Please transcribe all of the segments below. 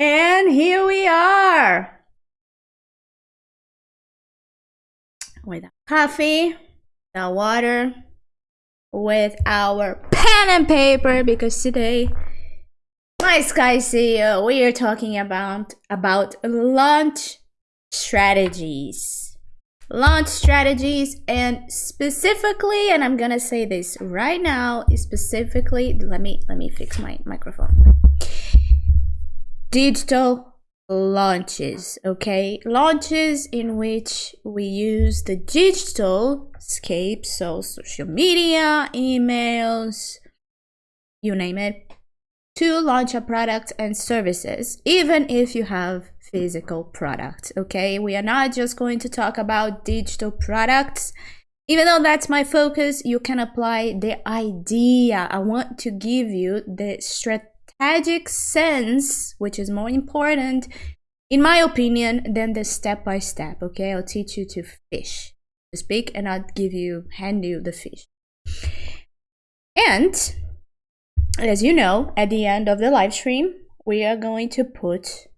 And here we are with our coffee, the water, with our pen and paper because today, my Sky CEO, we are talking about about launch strategies. Launch strategies and specifically, and I'm gonna say this right now, specifically, let me let me fix my microphone digital launches okay? Launches in which we use the digital scape so social media emails you name it to launch a product and services even if you have physical product okay? We are not just going to talk about digital products. Even though that's my focus you can apply the idea. I want to give you the strategy strategic sense, which is more important, in my opinion, than the step by step. Okay, I'll teach you to fish, to speak, and I'll give you, hand you the fish. And as you know, at the end of the live stream, we are going to put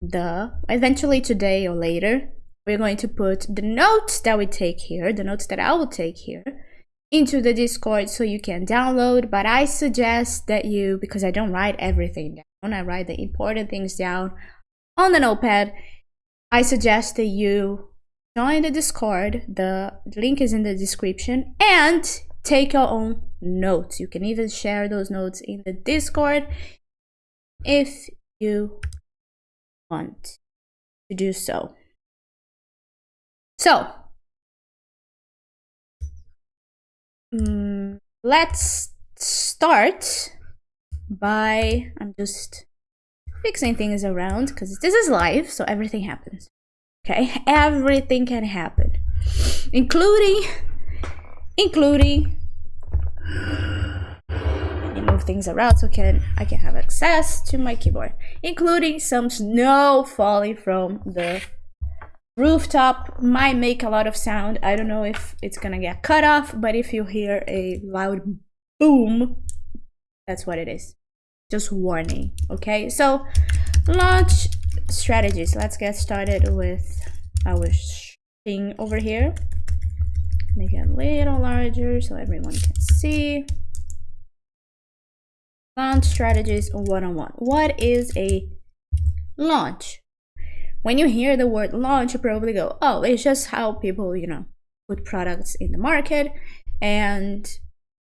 the, eventually today or later, we're going to put the notes that we take here, the notes that I will take here, into the Discord so you can download. But I suggest that you, because I don't write everything down, I write the important things down on the notepad. I suggest that you join the Discord. The link is in the description and take your own notes. You can even share those notes in the Discord if you want to do so. So, Mm, let's start by I'm just fixing things around because this is live, so everything happens. Okay, everything can happen, including including let me move things around so can I can have access to my keyboard, including some snow falling from the rooftop might make a lot of sound. I don't know if it's gonna get cut off but if you hear a loud boom that's what it is. Just warning okay? So launch strategies. Let's get started with our thing over here. Make it a little larger so everyone can see. Launch strategies one-on-one what is a launch when you hear the word launch, you probably go, oh, it's just how people, you know, put products in the market and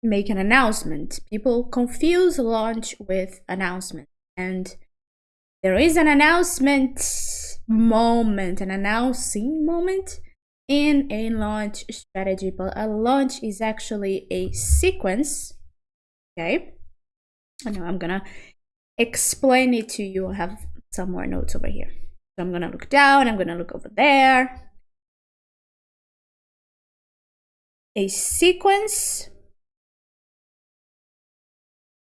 make an announcement. People confuse launch with announcement. And there is an announcement moment, an announcing moment in a launch strategy, but a launch is actually a sequence. Okay. I know I'm gonna explain it to you. I have some more notes over here. So I'm gonna look down, I'm gonna look over there. A sequence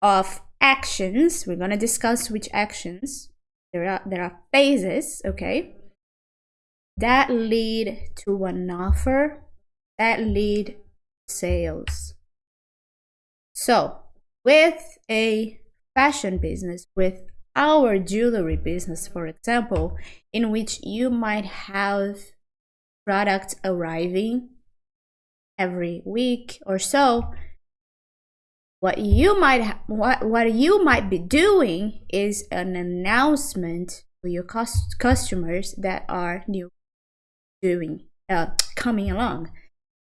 of actions. We're gonna discuss which actions. There are there are phases, okay, that lead to an offer, that lead sales. So with a fashion business, with our jewelry business, for example, in which you might have products arriving every week or so, what you might what what you might be doing is an announcement to your customers that are new doing uh, coming along.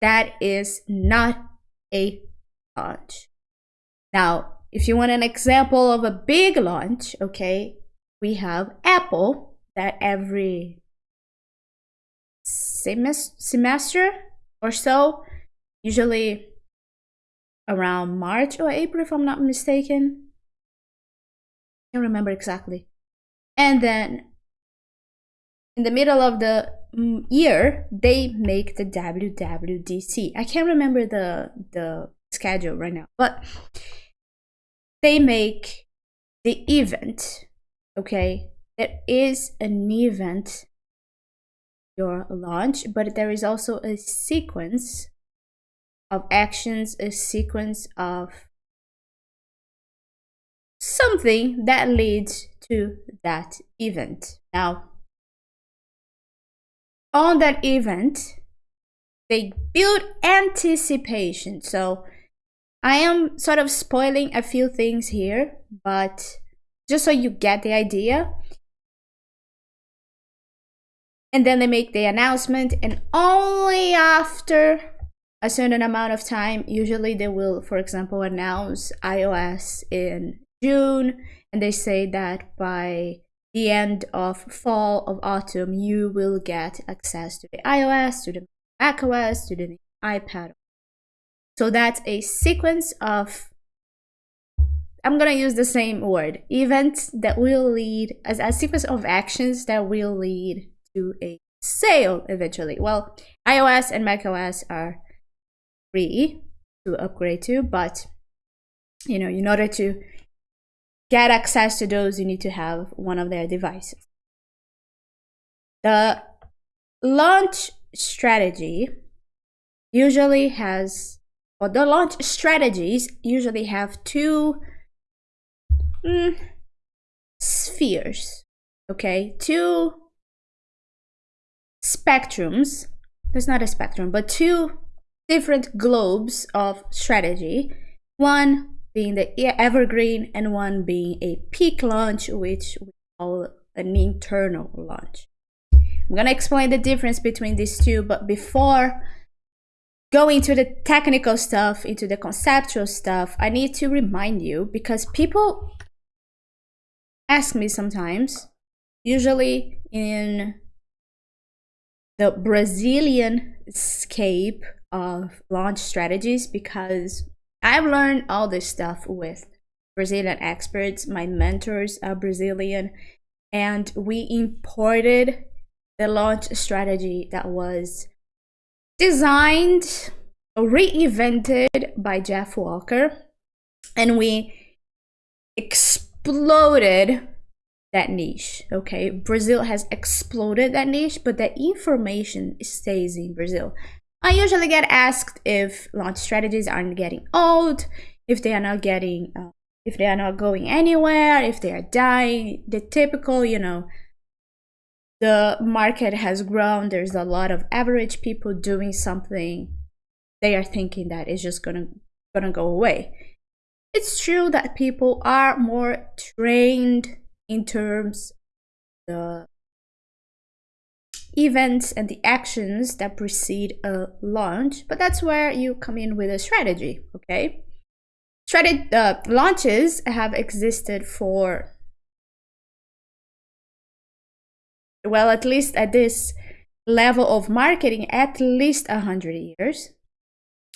That is not a launch. Now, if you want an example of a big launch, okay, we have Apple that every semester or so, usually around March or April, if I'm not mistaken. I can't remember exactly. And then in the middle of the mm, year, they make the WWDC. I can't remember the the schedule right now, but they make the event okay there is an event your launch but there is also a sequence of actions a sequence of something that leads to that event. Now, on that event, they build anticipation. So I am sort of spoiling a few things here, but just so you get the idea. And then they make the announcement, and only after a certain amount of time, usually they will, for example, announce iOS in June, and they say that by the end of fall of autumn, you will get access to the iOS, to the macOS, to the iPad. So that's a sequence of I'm gonna use the same word events that will lead as a sequence of actions that will lead to a sale eventually. Well, iOS and macOS are free to upgrade to, but you know, in order to get access to those, you need to have one of their devices. The launch strategy usually has, the launch strategies usually have two mm, spheres, okay? Two spectrums. There's not a spectrum, but two different globes of strategy. One being the evergreen and one being a peak launch, which we call an internal launch. I'm gonna explain the difference between these two, but before going to the technical stuff, into the conceptual stuff, I need to remind you because people ask me sometimes, usually in the Brazilian scape of launch strategies, because I've learned all this stuff with Brazilian experts. My mentors are Brazilian, and we imported the launch strategy that was designed, reinvented by Jeff Walker, and we exploded that niche. Okay, Brazil has exploded that niche, but the information stays in Brazil. I usually get asked if launch strategies aren't getting old, if they are not getting, uh, if they are not going anywhere, if they are dying. The typical, you know, the market has grown. There's a lot of average people doing something. They are thinking that it's just gonna gonna go away. It's true that people are more trained in terms the events and the actions that precede a launch, but that's where you come in with a strategy, okay? Strategy, uh, launches have existed for, well, at least at this level of marketing, at least a 100 years.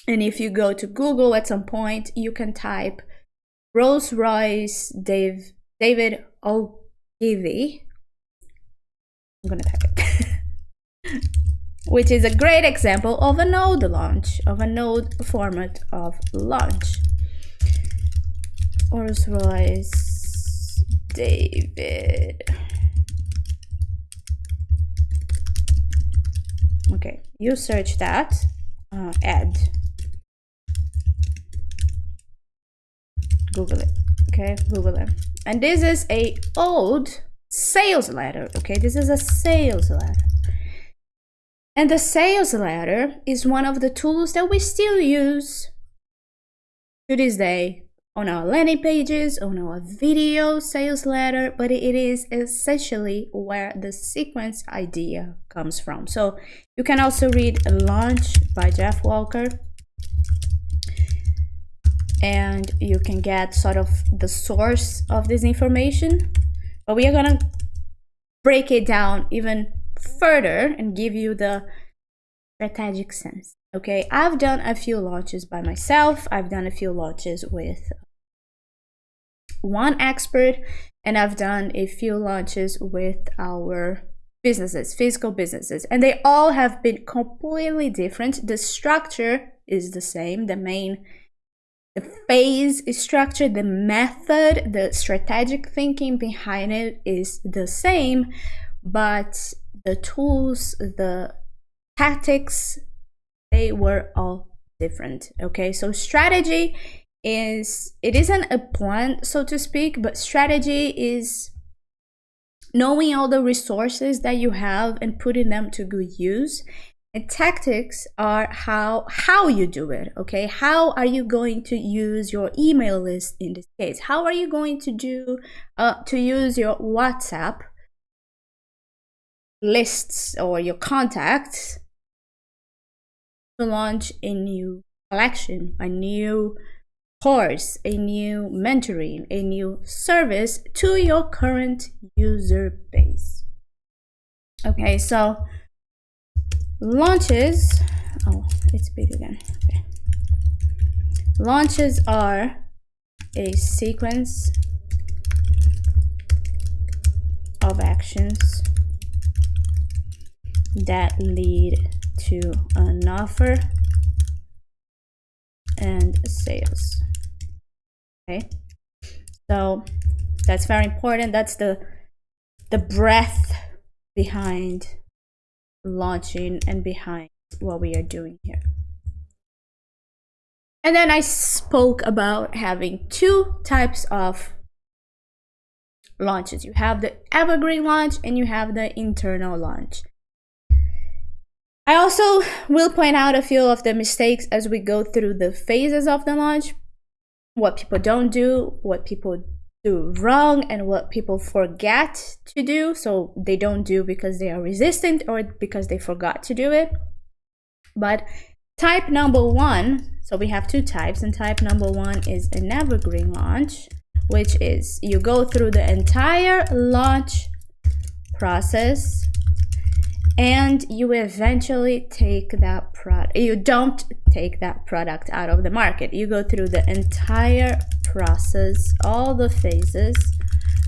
And if you go to Google at some point, you can type Rolls Royce Dave, David Ogilvy. I'm gonna type it. which is a great example of a node launch, of a node format of launch. Rolls Royce David. Okay, you search that, uh, add. Google it, okay, Google it. And this is a old sales letter, okay, this is a sales letter. And the sales letter is one of the tools that we still use to this day on our landing pages, on our video sales letter, but it is essentially where the sequence idea comes from. So you can also read Launch by Jeff Walker and you can get sort of the source of this information. But we are gonna break it down even further and give you the strategic sense. Okay, I've done a few launches by myself. I've done a few launches with one expert and I've done a few launches with our businesses, physical businesses, and they all have been completely different. The structure is the same, the main the phase structure, the method, the strategic thinking behind it is the same, but the tools, the tactics, they were all different. Okay, so strategy is it isn't a plan so to speak but strategy is knowing all the resources that you have and putting them to good use. And tactics are how how you do it okay? How are you going to use your email list in this case? How are you going to do uh, to use your whatsapp lists or your contacts to launch a new collection a new course a new mentoring a new service to your current user base. Okay so launches oh it's big again. Okay. Launches are a sequence of actions that lead to an offer and sales okay so that's very important that's the the breath behind launching and behind what we are doing here. And then I spoke about having two types of launches. You have the evergreen launch and you have the internal launch. I also will point out a few of the mistakes as we go through the phases of the launch, what people don't do, what people do wrong and what people forget to do. So they don't do because they are resistant or because they forgot to do it. But type number one, so we have two types, and type number one is an evergreen launch, which is you go through the entire launch process and you eventually take that product you don't take that product out of the market. You go through the entire process all the phases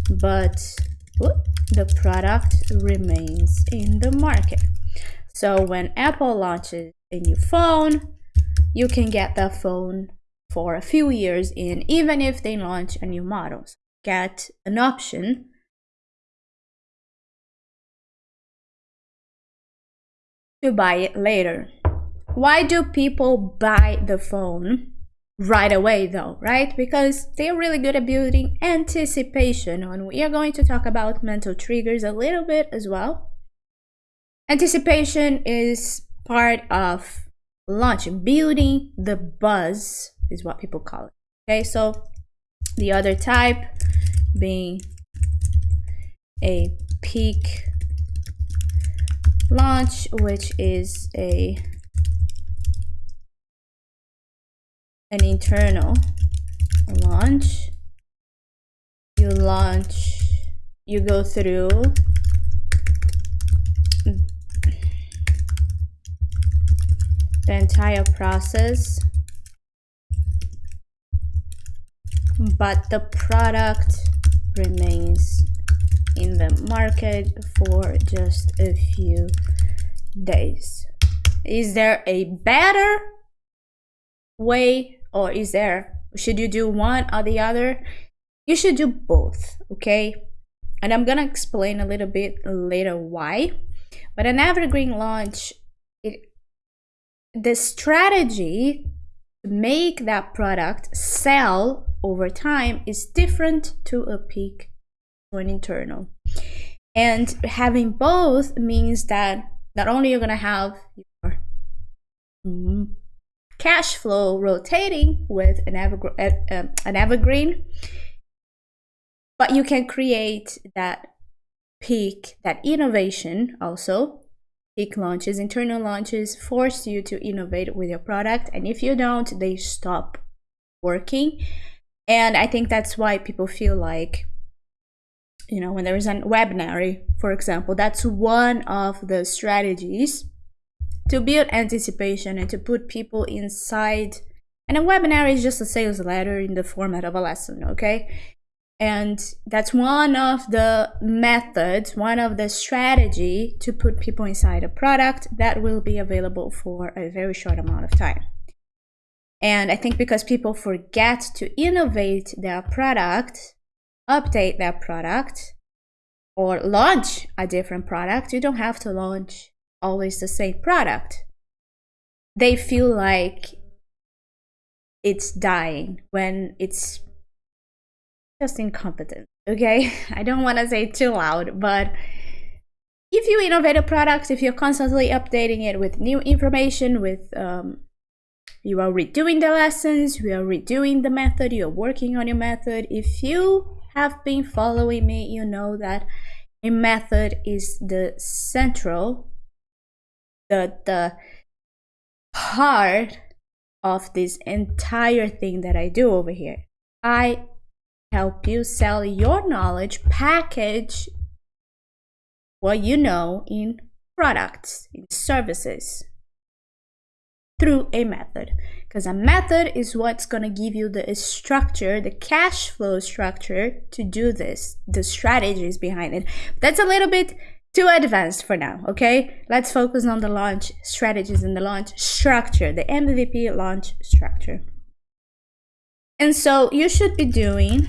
but whoop, the product remains in the market. So when apple launches a new phone you can get that phone for a few years in even if they launch a new model. Get an option to buy it later. Why do people buy the phone right away though, right? Because they're really good at building anticipation and we are going to talk about mental triggers a little bit as well. Anticipation is part of launch, building the buzz is what people call it. Okay, so the other type being a peak launch which is a an internal launch you launch you go through the entire process. But the product remains in the market for just a few days. Is there a better way or is there, should you do one or the other? You should do both, okay? And I'm gonna explain a little bit later why. But an evergreen launch, it, the strategy to make that product sell over time is different to a peak an internal. And having both means that not only you're gonna have your mm, cash flow rotating with an, uh, an evergreen, but you can create that peak, that innovation also. Peak launches, internal launches force you to innovate with your product. And if you don't, they stop working. And I think that's why people feel like you know, when there is a webinar, for example, that's one of the strategies to build anticipation and to put people inside. And a webinar is just a sales letter in the format of a lesson, okay? And that's one of the methods, one of the strategy to put people inside a product that will be available for a very short amount of time. And I think because people forget to innovate their product, update that product or launch a different product. You don't have to launch always the same product. They feel like it's dying, when it's just incompetent. Okay, I don't want to say too loud, but if you innovate a product, if you're constantly updating it with new information, with um, you are redoing the lessons, you are redoing the method, you are working on your method. If you have been following me, you know that a method is the central, the the heart of this entire thing that I do over here. I help you sell your knowledge, package what you know in products, in services through a method because a method is what's going to give you the structure the cash flow structure to do this the strategies behind it. That's a little bit too advanced for now okay? Let's focus on the launch strategies and the launch structure the mvp launch structure. And so you should be doing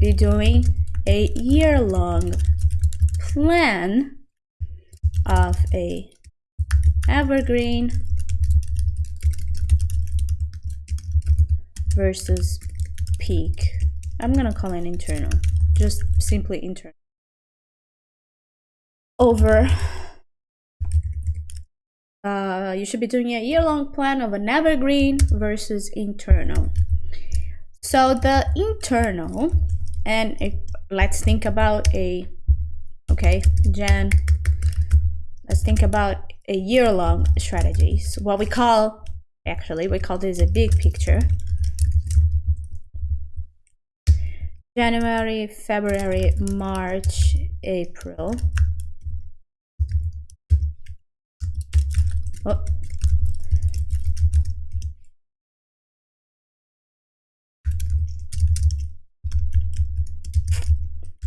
be doing a year-long plan of a evergreen versus peak. I'm gonna call it internal, just simply internal. Over, uh, you should be doing a year-long plan of an evergreen versus internal. So the internal, and if, let's think about a, okay, Jan, let's think about a year-long strategy. So what we call, actually, we call this a big picture. January, February, March, April. Oh.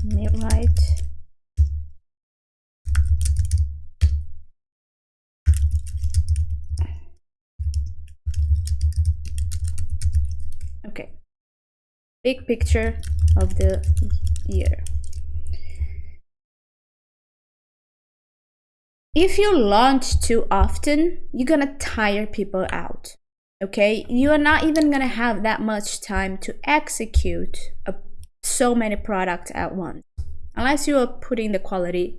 Let me write Okay. Big picture of the year. If you launch too often, you're gonna tire people out. Okay, you are not even gonna have that much time to execute a, so many products at once, unless you are putting the quality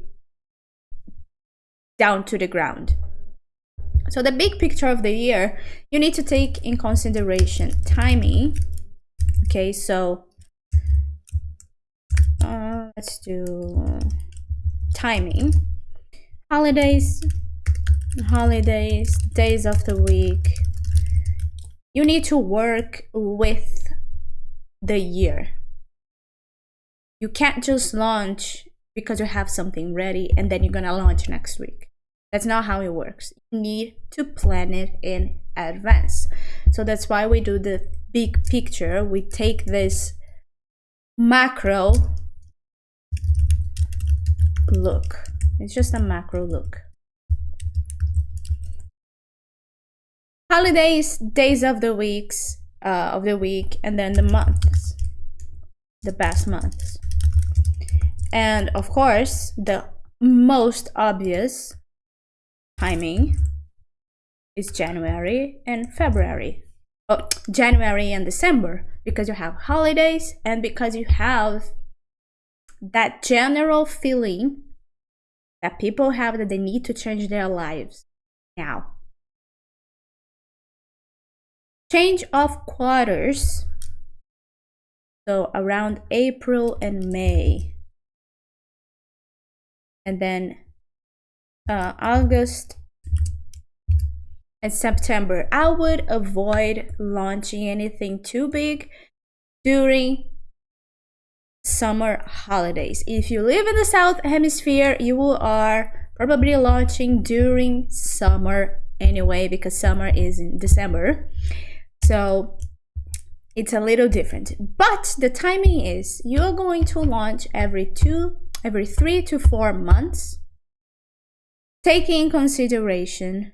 down to the ground. So the big picture of the year, you need to take in consideration timing. Okay, so uh, let's do timing. Holidays, holidays, days of the week. You need to work with the year. You can't just launch because you have something ready and then you're gonna launch next week. That's not how it works. You need to plan it in advance. So that's why we do the big picture. We take this macro look. It's just a macro look. Holidays, days of the weeks, uh, of the week, and then the months, the best months. And of course, the most obvious timing is January and February. Oh, January and December because you have holidays and because you have that general feeling that people have that they need to change their lives now. Change of quarters. So around April and May. And then uh, August and September. I would avoid launching anything too big during summer holidays. If you live in the South Hemisphere, you are probably launching during summer anyway because summer is in December. So it's a little different. But the timing is you're going to launch every two, every three to four months taking in consideration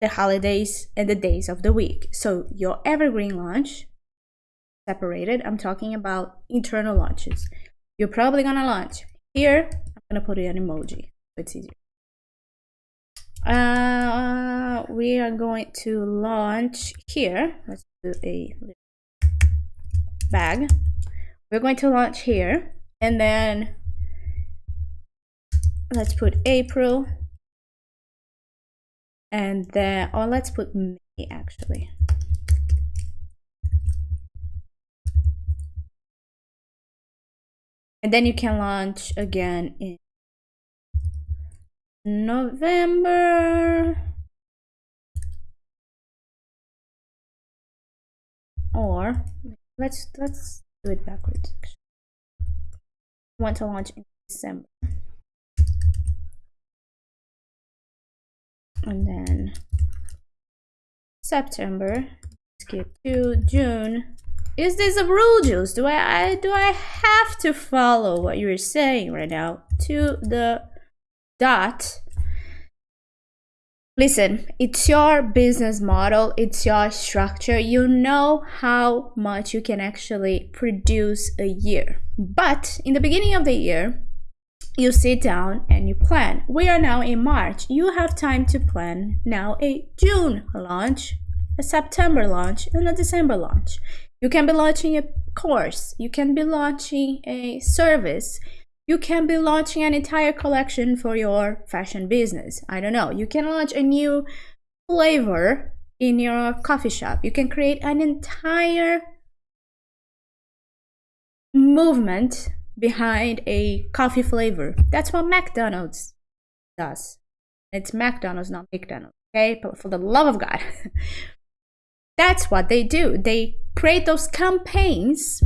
the holidays and the days of the week. So your evergreen launch, separated, I'm talking about internal launches. You're probably gonna launch here. I'm gonna put an emoji, it's easier. uh, we are going to launch here let's do a bag we're going to launch here and then let's put April and then or let's put May actually. And then you can launch again in November. Or let's let's do it backwards want to launch in December and then September skip to June. Is this a rule juice do I, I do I have to follow what you're saying right now to the dot? Listen it's your business model. It's your structure. You know how much you can actually produce a year. But in the beginning of the year you sit down and you plan we are now in march you have time to plan now a june launch a september launch and a december launch you can be launching a course you can be launching a service you can be launching an entire collection for your fashion business. I don't know. You can launch a new flavor in your coffee shop. You can create an entire movement behind a coffee flavor. That's what McDonald's does. It's McDonald's, not McDonald's. Okay, but for the love of God. That's what they do. They create those campaigns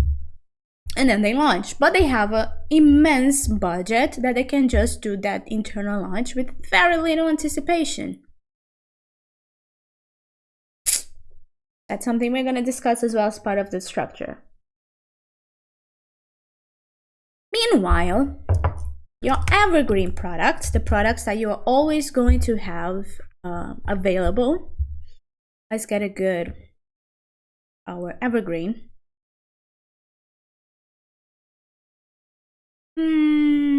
and then they launch but they have an immense budget that they can just do that internal launch with very little anticipation that's something we're going to discuss as well as part of the structure meanwhile your evergreen products the products that you are always going to have uh, available let's get a good our evergreen Hmm.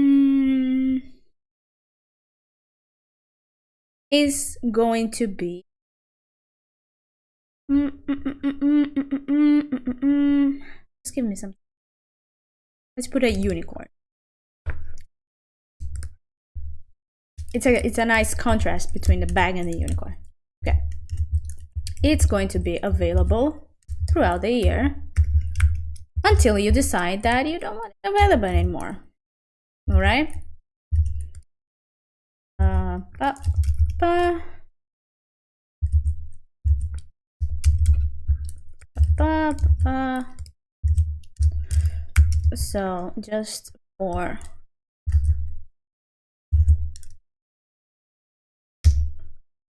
is going to be Just give me some. Let's put a unicorn. It's a it's a nice contrast between the bag and the unicorn. Okay. It's going to be available throughout the year until you decide that you don't want it available anymore all right uh, ba, ba. Ba, ba. So just for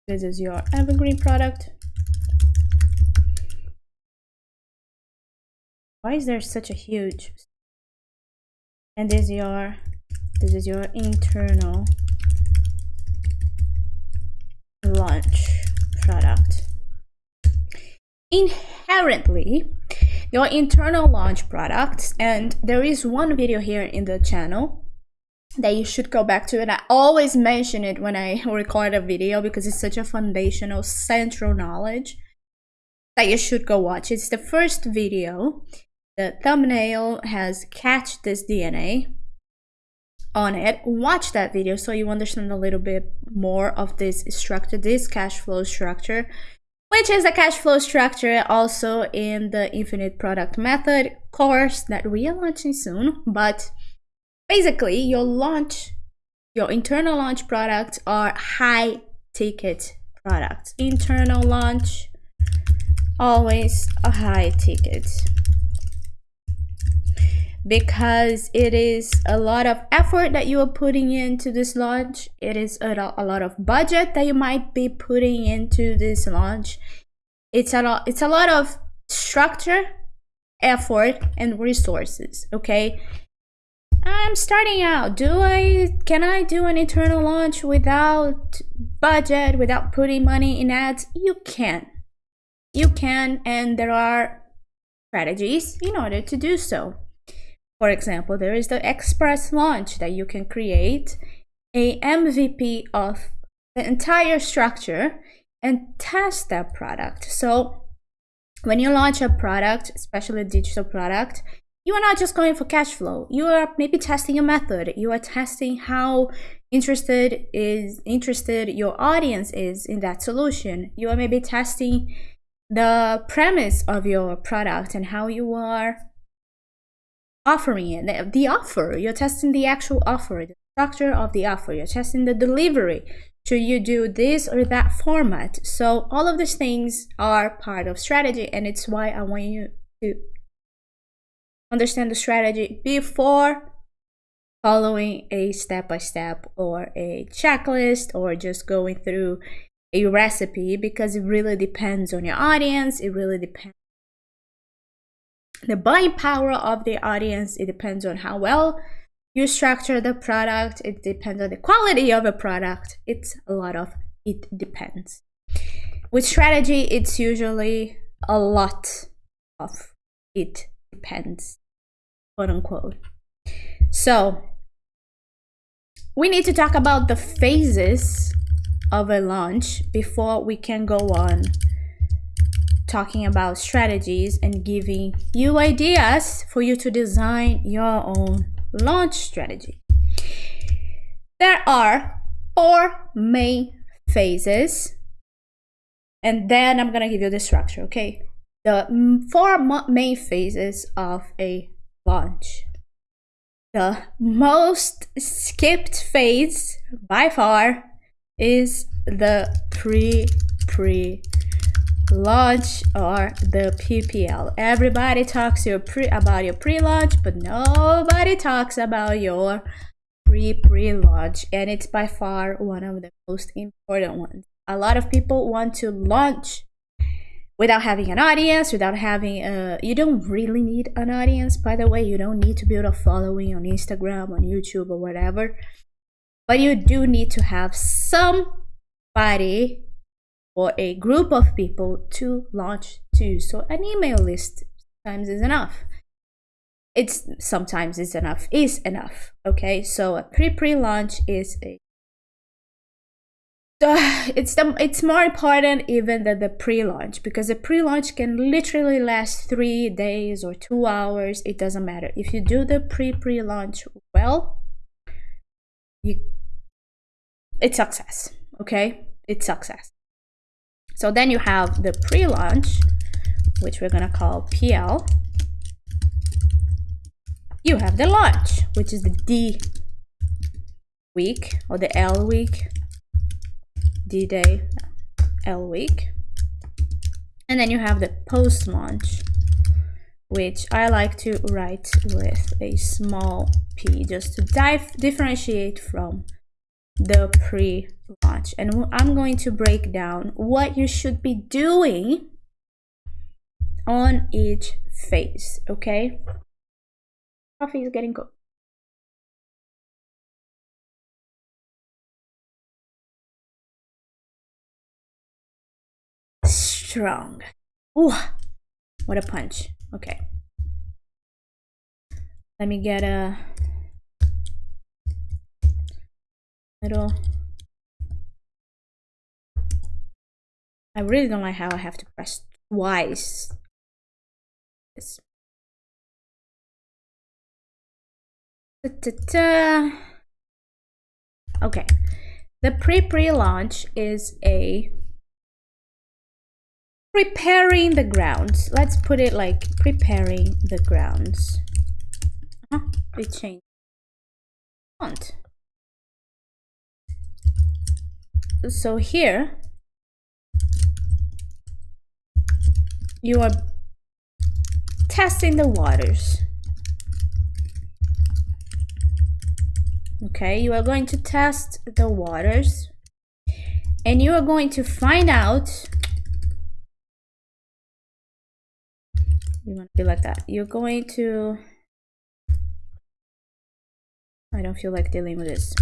this is your evergreen product. Why is there such a huge and this is your this is your internal launch product. Inherently your internal launch products. And there is one video here in the channel that you should go back to and i always mention it when i record a video because it's such a foundational central knowledge that you should go watch. It's the first video. The thumbnail has catch this dna on it. Watch that video so you understand a little bit more of this structure this cash flow structure which is a cash flow structure also in the infinite product method course that we are launching soon. But basically your launch your internal launch products are high ticket products. Internal launch always a high ticket because it is a lot of effort that you are putting into this launch. It is a, a lot of budget that you might be putting into this launch. It's a lot, it's a lot of structure, effort, and resources, okay? I'm starting out. Do I can I do an internal launch without budget, without putting money in ads? You can. You can and there are strategies in order to do so. For example, there is the express launch that you can create a MVP of the entire structure and test that product. So when you launch a product, especially a digital product, you are not just going for cash flow. You are maybe testing a method. You are testing how interested is interested your audience is in that solution. You are maybe testing the premise of your product and how you are offering it. The offer, you're testing the actual offer, the structure of the offer. You're testing the delivery. Should you do this or that format? So all of these things are part of strategy and it's why I want you to understand the strategy before following a step-by-step -step or a checklist or just going through a recipe because it really depends on your audience it really depends the buying power of the audience it depends on how well you structure the product. It depends on the quality of a product. It's a lot of it depends. With strategy it's usually a lot of it depends quote unquote. So we need to talk about the phases of a launch before we can go on talking about strategies and giving you ideas for you to design your own launch strategy. There are four main phases and then I'm gonna give you the structure, okay? The four main phases of a launch. The most skipped phase by far is the pre-pre launch or the PPL. Everybody talks your pre about your pre-launch, but nobody talks about your pre-pre-launch, and it's by far one of the most important ones. A lot of people want to launch without having an audience, without having a. You don't really need an audience, by the way. You don't need to build a following on Instagram, on YouTube, or whatever. But you do need to have somebody or a group of people to launch to. So an email list sometimes is enough. It's sometimes it's enough is enough. Okay, so a pre-pre-launch is a uh, it's the it's more important even than the pre-launch because the pre-launch can literally last three days or two hours. It doesn't matter if you do the pre-pre-launch well. You, it's success. Okay, it's success. So then you have the pre-launch, which we're gonna call PL. You have the launch, which is the D week or the L week, D-Day, L week. And then you have the post-launch, which I like to write with a small p just to differentiate from the pre-launch. And I'm going to break down what you should be doing on each phase okay? Coffee is getting cold. Strong. Ooh, what a punch. Okay. Let me get a little I really don't like how I have to press twice. Da, da, da. okay. The pre-pre-launch is a preparing the grounds. Let's put it like preparing the grounds. Uh -huh. it changed font so here you are testing the waters. Okay you are going to test the waters and you are going to find out you want to be like that. You're going to I don't feel like dealing with this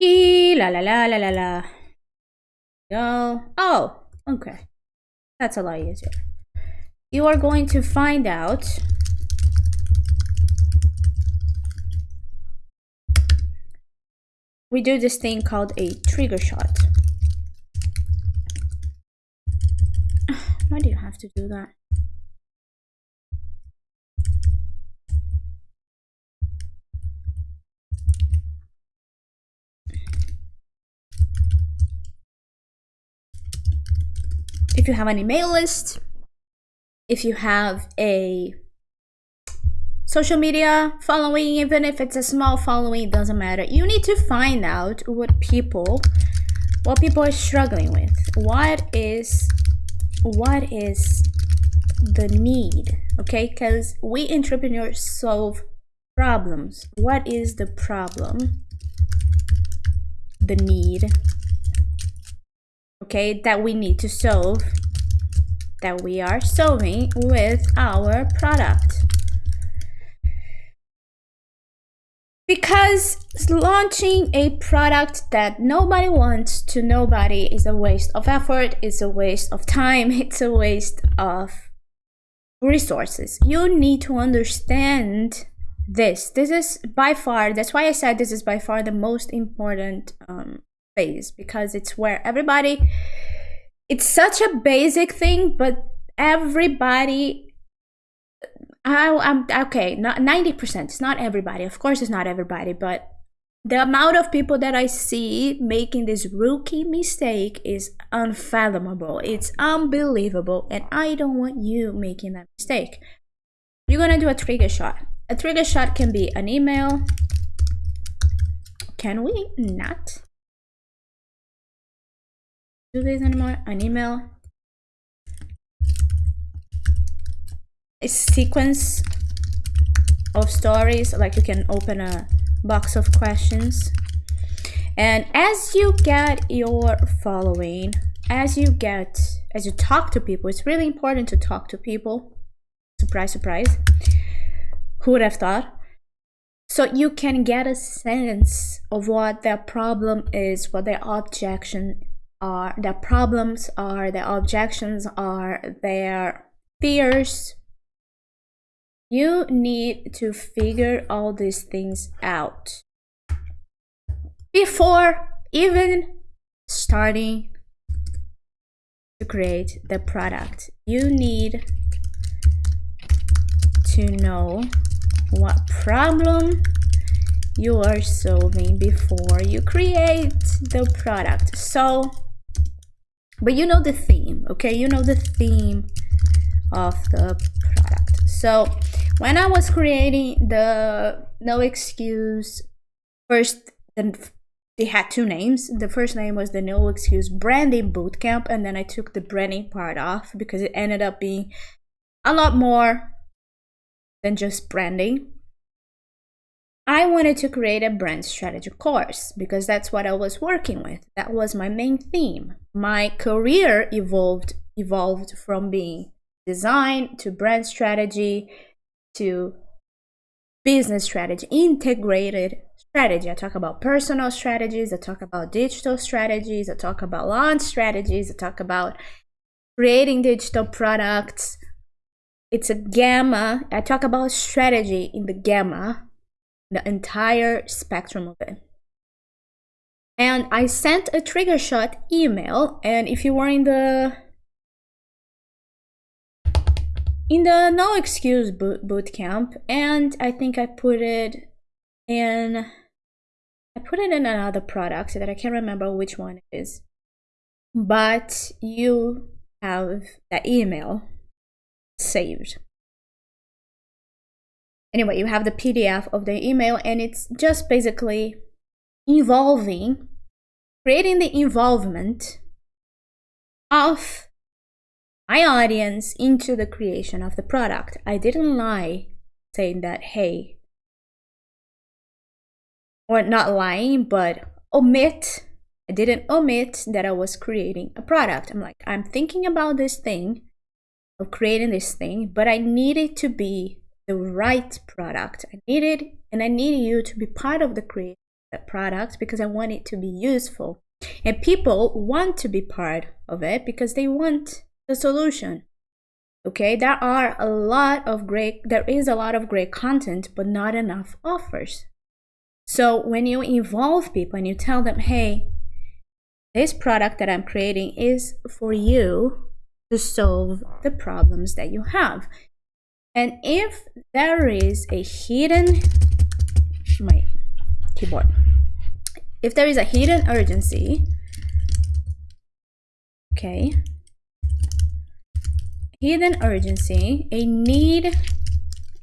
La la la la la la. Go. Oh, okay. That's a lot easier. You are going to find out we do this thing called a trigger shot. Why do you have to do that? If you have an email list, if you have a social media following, even if it's a small following, it doesn't matter. You need to find out what people, what people are struggling with. What is, what is the need? Okay, because we entrepreneurs solve problems. What is the problem? The need. Okay, that we need to solve that we are solving with our product. because launching a product that nobody wants to nobody is a waste of effort it's a waste of time it's a waste of resources you need to understand this this is by far that's why i said this is by far the most important um, because it's where everybody it's such a basic thing but everybody I, I'm okay. Not ninety percent. It's not everybody. Of course, it's not everybody, but the amount of people that I see making this rookie mistake is unfathomable. It's unbelievable, and I don't want you making that mistake. You're gonna do a trigger shot. A trigger shot can be an email. Can we not do this anymore? An email? A sequence of stories like you can open a box of questions. And as you get your following as you get as you talk to people it's really important to talk to people. Surprise surprise. Who would have thought? So you can get a sense of what their problem is what their objection are their problems are their objections are their fears you need to figure all these things out before even starting to create the product. You need to know what problem you are solving before you create the product. So, but you know the theme, okay? You know the theme of the product. So when I was creating the no excuse first then they had two names. The first name was the No Excuse Branding Bootcamp, and then I took the branding part off because it ended up being a lot more than just branding. I wanted to create a brand strategy course because that's what I was working with. That was my main theme. My career evolved evolved from being design to brand strategy to business strategy, integrated strategy. I talk about personal strategies, I talk about digital strategies, I talk about launch strategies, I talk about creating digital products. It's a gamma. I talk about strategy in the gamma, the entire spectrum of it. And I sent a trigger shot email, and if you were in the in the no excuse boot, boot camp and i think i put it in i put it in another product so that i can't remember which one it is. But you have that email saved. Anyway you have the pdf of the email and it's just basically involving creating the involvement of my audience into the creation of the product. I didn't lie saying that, hey, or not lying, but omit. I didn't omit that I was creating a product. I'm like, I'm thinking about this thing, of creating this thing, but I need it to be the right product. I needed, and I need you to be part of the creation product because I want it to be useful. And people want to be part of it because they want the solution okay there are a lot of great there is a lot of great content but not enough offers So when you involve people and you tell them, hey, this product that I'm creating is for you to solve the problems that you have. And if there is a hidden, my keyboard, if there is a hidden urgency, okay, hidden urgency, a need,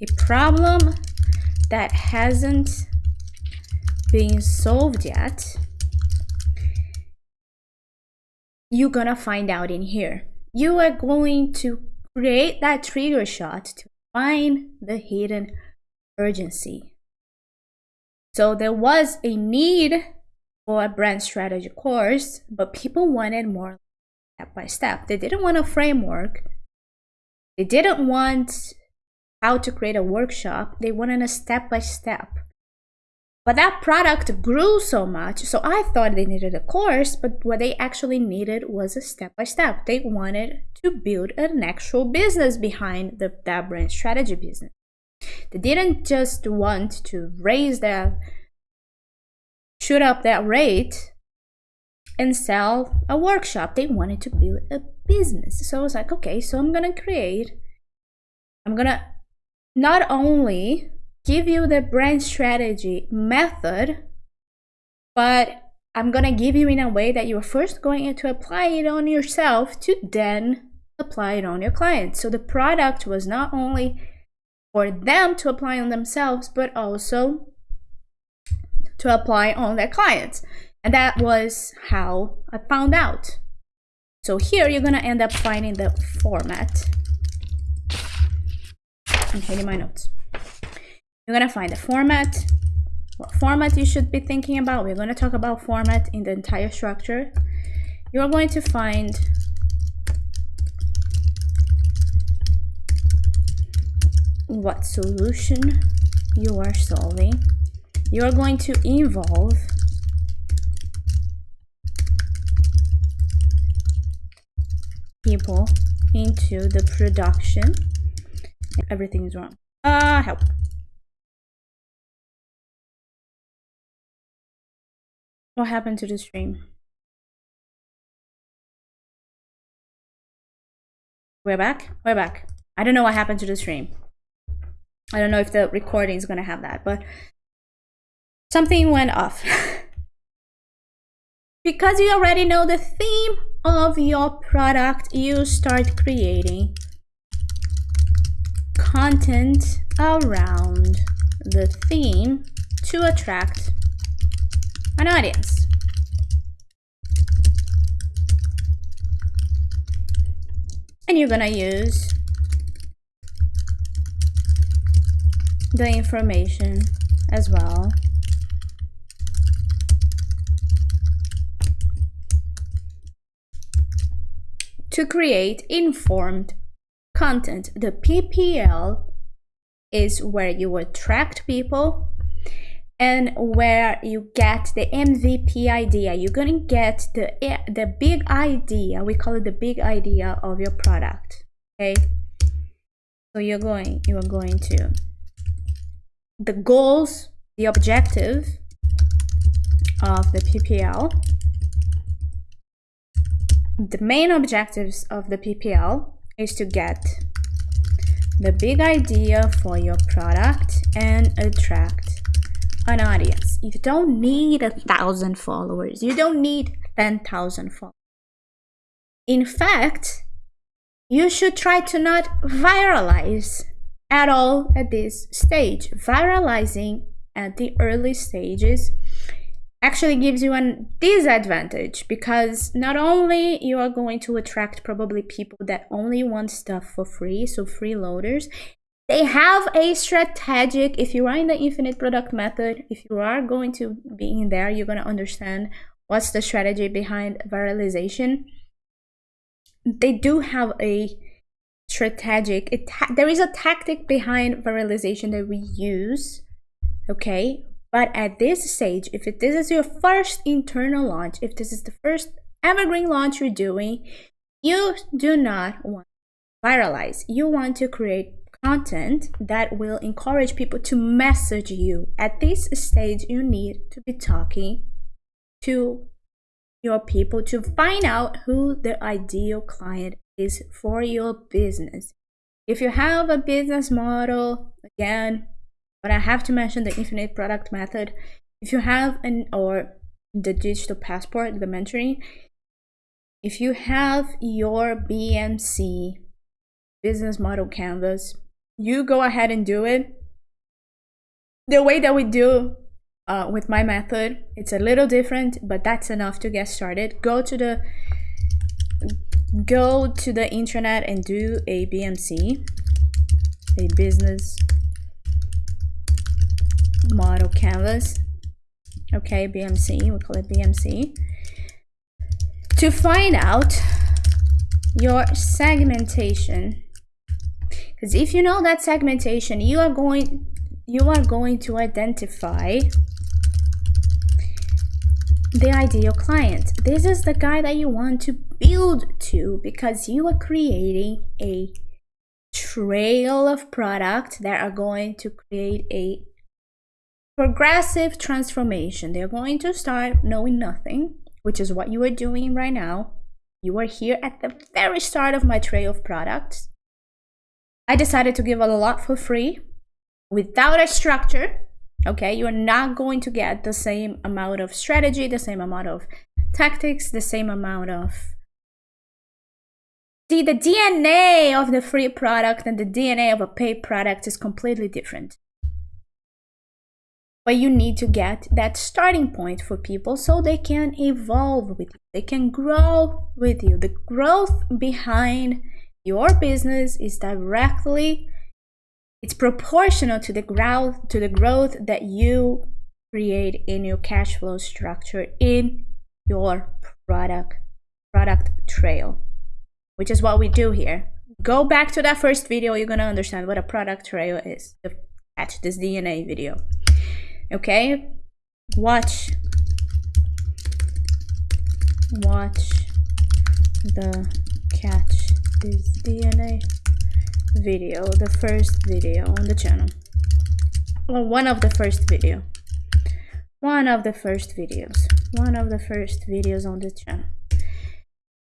a problem that hasn't been solved yet, you're gonna find out in here. You are going to create that trigger shot to find the hidden urgency. So there was a need for a brand strategy course, but people wanted more step by step. They didn't want a framework. They didn't want how to create a workshop. They wanted a step by step. But that product grew so much, so I thought they needed a course, but what they actually needed was a step by step. They wanted to build an actual business behind the, that brand strategy business. They didn't just want to raise their, shoot up that rate and sell a workshop. They wanted to build a business. So I was like, okay, so I'm gonna create, I'm gonna not only give you the brand strategy method, but I'm gonna give you in a way that you're first going to apply it on yourself to then apply it on your clients. So the product was not only for them to apply on themselves, but also to apply on their clients. And that was how I found out. So here you're gonna end up finding the format. I'm hitting my notes. You're gonna find the format, what format you should be thinking about. We're gonna talk about format in the entire structure. You're going to find what solution you are solving. You are going to involve people into the production. Everything is wrong. Ah, uh, help. What happened to the stream? We're back? We're back. I don't know what happened to the stream. I don't know if the recording is going to have that, but something went off. because you already know the theme of your product, you start creating content around the theme to attract an audience. And you're gonna use the information as well. To create informed content. The PPL is where you attract people and where you get the MVP idea. You're gonna get the the big idea. We call it the big idea of your product. Okay. So you're going you are going to the goals, the objective of the PPL. The main objectives of the PPL is to get the big idea for your product and attract an audience. You don't need a thousand followers. You don't need 10,000 followers. In fact, you should try to not viralize at all at this stage. Viralizing at the early stages actually gives you a disadvantage because not only you are going to attract probably people that only want stuff for free, so freeloaders, they have a strategic if you are in the infinite product method if you are going to be in there you're going to understand what's the strategy behind viralization they do have a strategic it there is a tactic behind viralization that we use okay but at this stage if it, this is your first internal launch if this is the first evergreen launch you're doing you do not want to viralize you want to create content that will encourage people to message you. At this stage, you need to be talking to your people to find out who the ideal client is for your business. If you have a business model, again, but I have to mention the infinite product method. If you have an or the digital passport, the mentoring, if you have your BMC business model canvas, you go ahead and do it. The way that we do uh, with my method, it's a little different, but that's enough to get started. Go to the go to the internet and do a BMC, a business model canvas. Okay, BMC, we call it BMC. To find out your segmentation, because if you know that segmentation, you are going you are going to identify the ideal client. This is the guy that you want to build to because you are creating a trail of products that are going to create a progressive transformation. They're going to start knowing nothing, which is what you are doing right now. You are here at the very start of my trail of products. I decided to give a lot for free without a structure okay you're not going to get the same amount of strategy the same amount of tactics the same amount of see the dna of the free product and the dna of a paid product is completely different. But you need to get that starting point for people so they can evolve with you. They can grow with you. The growth behind your business is directly it's proportional to the growth to the growth that you create in your cash flow structure in your product product trail which is what we do here. Go back to that first video you're gonna understand what a product trail is. Catch this dna video. Okay? Watch. Watch the catch this dna video, the first video on the channel. Well, one of the first video. One of the first videos. One of the first videos on the channel.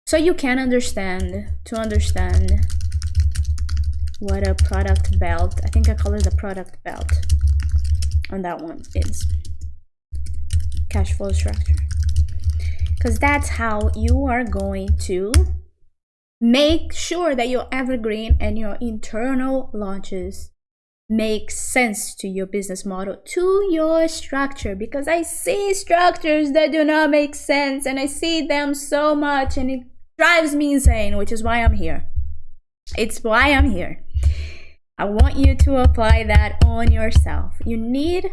So you can understand, to understand what a product belt, I think I call it a product belt on that one is. Cash flow structure. Because that's how you are going to Make sure that your evergreen and your internal launches make sense to your business model, to your structure, because I see structures that do not make sense and I see them so much and it drives me insane, which is why I'm here. It's why I'm here. I want you to apply that on yourself. You need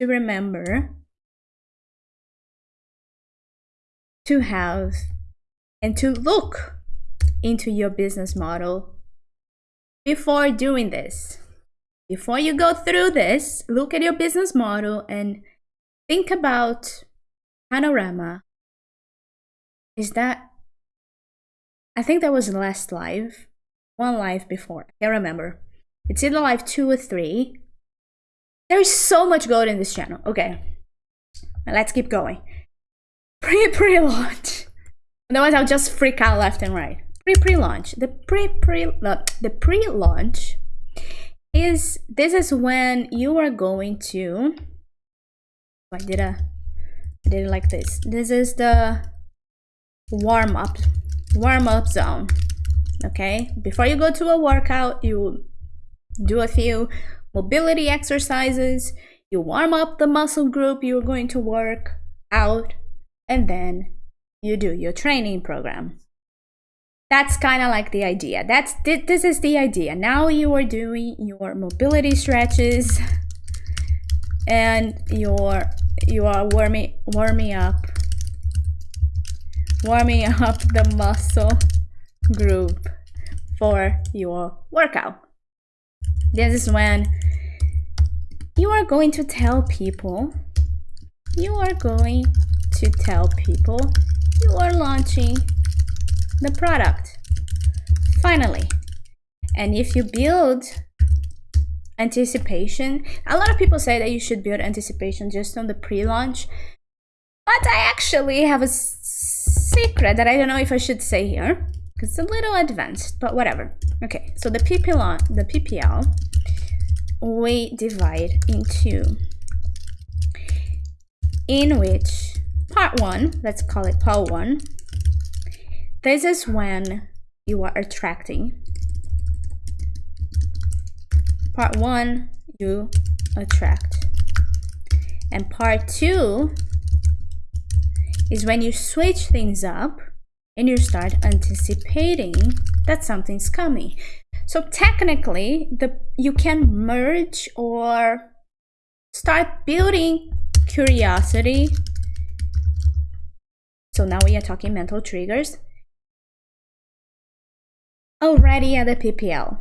to remember to have and to look into your business model before doing this. Before you go through this, look at your business model and think about panorama. Is that, I think that was the last live, one live before, I can't remember. It's either live two or three. There's so much gold in this channel. Okay, let's keep going. Pre pre launch. Otherwise, I'll just freak out left and right pre-pre-launch the pre-pre uh, the pre-launch is this is when you are going to I did a I did it like this. This is the warm up warm up zone okay? Before you go to a workout you do a few mobility exercises. You warm up the muscle group you're going to work out and then you do your training program that's kind of like the idea. That's this is the idea. Now you are doing your mobility stretches and you're you are warming warming up warming up the muscle group for your workout. This is when you are going to tell people you are going to tell people you are launching the product. Finally, and if you build anticipation. A lot of people say that you should build anticipation just on the pre-launch. But I actually have a secret that I don't know if I should say here. Because it's a little advanced, but whatever. Okay, so the PPL, the PPL, we divide into in which part one, let's call it part one. This is when you are attracting. Part one, you attract. And part two is when you switch things up and you start anticipating that something's coming. So technically, the you can merge or start building curiosity. So now we are talking mental triggers. Already at the PPL.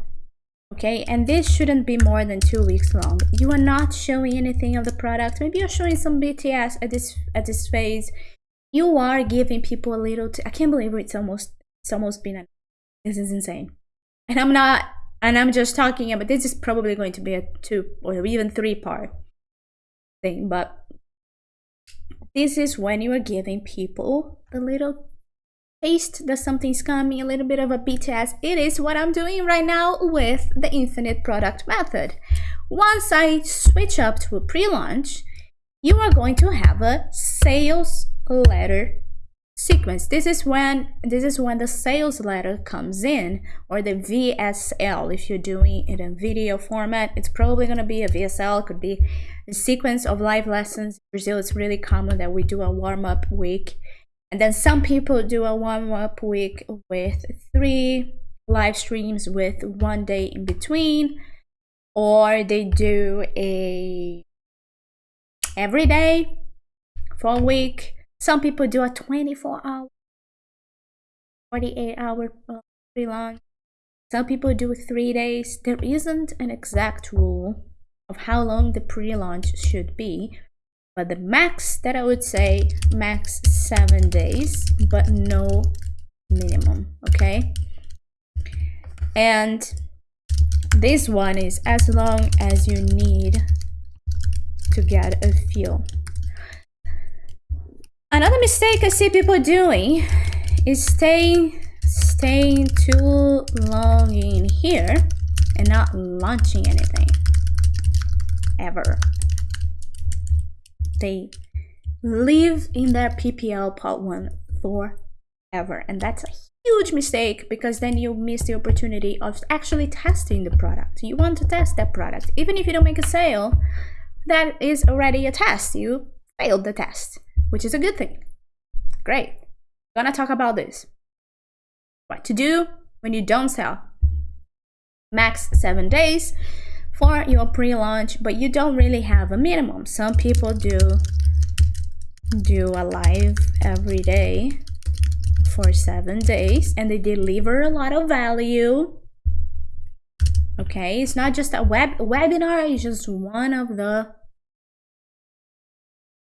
Okay, and this shouldn't be more than two weeks long. You are not showing anything of the product. Maybe you're showing some BTS at this at this phase. You are giving people a little. I can't believe it's almost it's almost been. A, this is insane, and I'm not. And I'm just talking about this is probably going to be a two or even three part thing, but this is when you are giving people a little taste that something's coming, a little bit of a BTS. It is what I'm doing right now with the infinite product method. Once I switch up to a pre-launch, you are going to have a sales letter sequence. This is when this is when the sales letter comes in or the VSL. If you're doing it in video format, it's probably going to be a VSL, could be a sequence of live lessons. In Brazil, it's really common that we do a warm-up week. And then some people do a warm-up week with three live streams with one day in between. Or they do a every day for a week some people do a 24 hour, 48 hour uh, pre-launch. Some people do three days. There isn't an exact rule of how long the pre-launch should be, but the max that I would say max seven days, but no minimum. Okay, and this one is as long as you need to get a feel Another mistake I see people doing is staying staying too long in here and not launching anything ever. They live in their PPL part one forever and that's a huge mistake because then you miss the opportunity of actually testing the product. You want to test that product. Even if you don't make a sale, that is already a test. You failed the test which is a good thing. Great. Gonna talk about this. What to do when you don't sell. Max seven days for your pre-launch, but you don't really have a minimum. Some people do do a live every day for seven days and they deliver a lot of value. Okay it's not just a web webinar it's just one of the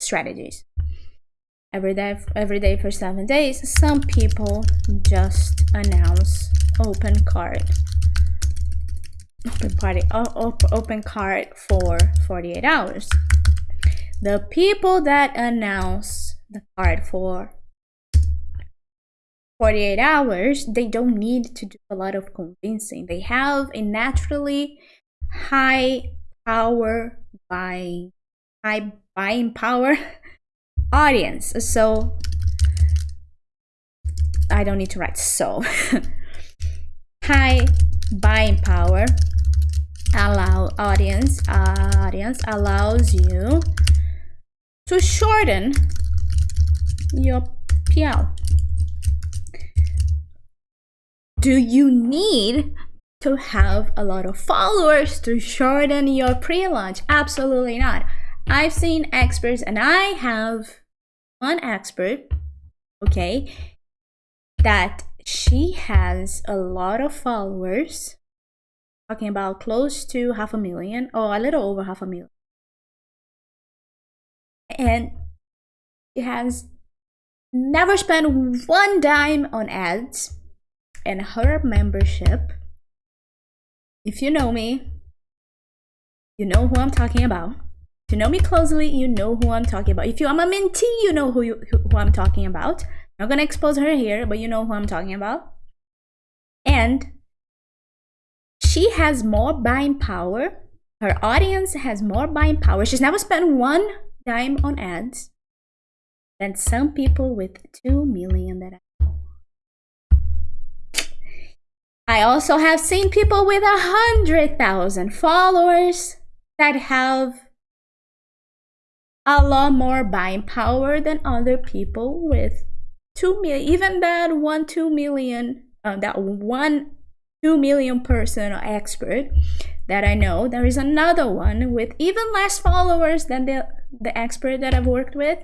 strategies. Every day every day for seven days some people just announce open card open party open card for 48 hours the people that announce the card for 48 hours they don't need to do a lot of convincing they have a naturally high power buying high buying power audience. So I don't need to write so. High buying power allow audience uh, audience allows you to shorten your PL. Do you need to have a lot of followers to shorten your pre-launch? Absolutely not. I've seen experts and I have one expert, okay, that she has a lot of followers, talking about close to half a million or a little over half a million. And she has never spent one dime on ads and her membership if you know me you know who I'm talking about. To know me closely, you know who I'm talking about. If you are a mentee, you know who, you, who, who I'm talking about. I'm not gonna expose her here, but you know who I'm talking about. And she has more buying power. Her audience has more buying power. She's never spent one dime on ads than some people with 2 million that I know. I also have seen people with a hundred thousand followers that have a lot more buying power than other people with two million even that one two million uh, that one two million person expert that i know. There is another one with even less followers than the the expert that i've worked with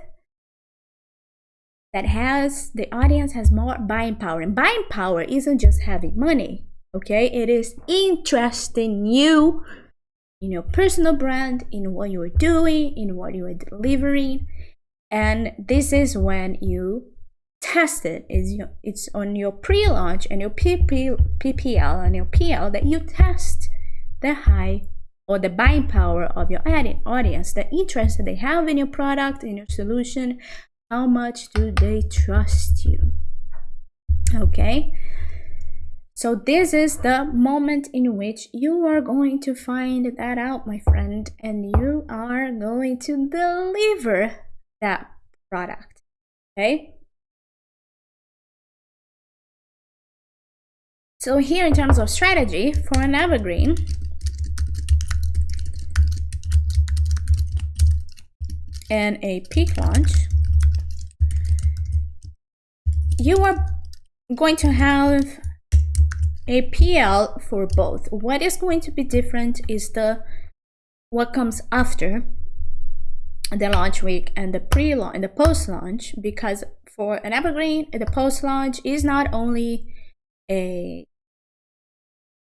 that has the audience has more buying power. And buying power isn't just having money okay? It is interest in you in your personal brand, in what you are doing, in what you are delivering. And this is when you test it. It's, it's on your pre-launch and your PP, PPL and your PL that you test the high or the buying power of your audience, the interest that they have in your product, in your solution, how much do they trust you? Okay, so this is the moment in which you are going to find that out, my friend, and you are going to deliver that product, okay? So here in terms of strategy for an evergreen, and a peak launch, you are going to have a PL for both. What is going to be different is the what comes after the launch week and the pre-launch and the post-launch because for an evergreen the post-launch is not only a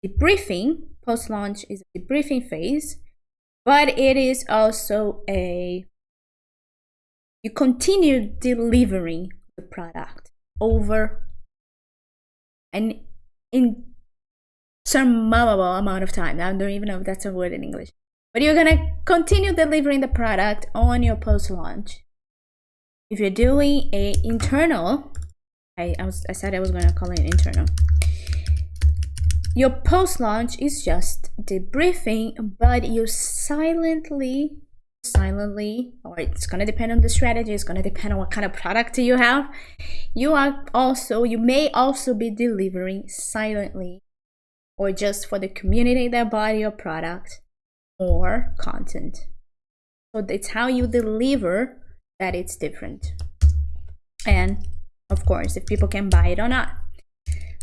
debriefing post-launch is a debriefing phase but it is also a you continue delivering the product over and in some amount of time. I don't even know if that's a word in English. But you're gonna continue delivering the product on your post-launch. If you're doing a internal, I, I, was, I said I was gonna call it internal. Your post-launch is just debriefing, but you silently, silently, or it's gonna depend on the strategy, it's gonna depend on what kind of product you have. You are also, you may also be delivering silently or just for the community that buy your product or content. So it's how you deliver that it's different. And of course, if people can buy it or not.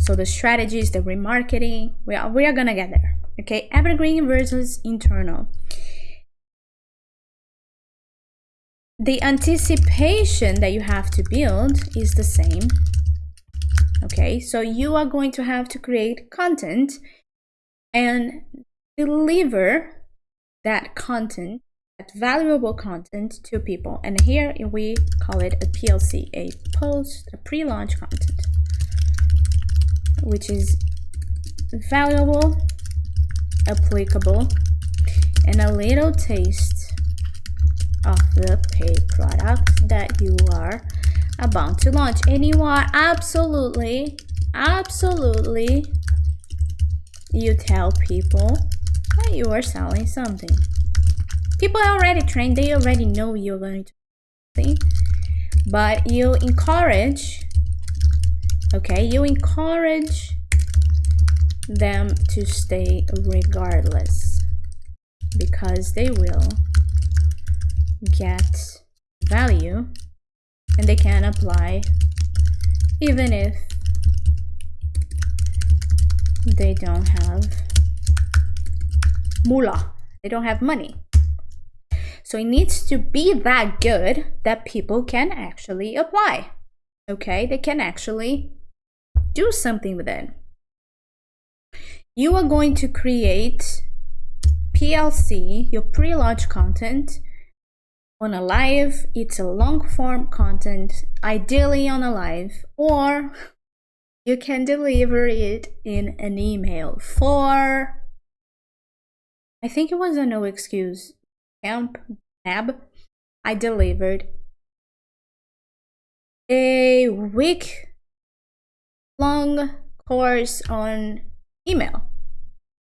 So the strategies, the remarketing, we are, we are gonna get there. Okay, evergreen versus internal. The anticipation that you have to build is the same okay so you are going to have to create content and deliver that content that valuable content to people and here we call it a PLC a post a pre-launch content which is valuable applicable and a little taste of the paid product that you are about to launch. And you are absolutely absolutely you tell people that you are selling something. People are already trained. They already know you're going to see but you encourage okay you encourage them to stay regardless because they will get value and they can apply even if they don't have moolah. They don't have money. So it needs to be that good that people can actually apply. Okay they can actually do something with it you are going to create PLC your pre-launch content on a live, it's a long form content, ideally on a live, or you can deliver it in an email for I think it was a no excuse camp tab. I delivered a week long course on email.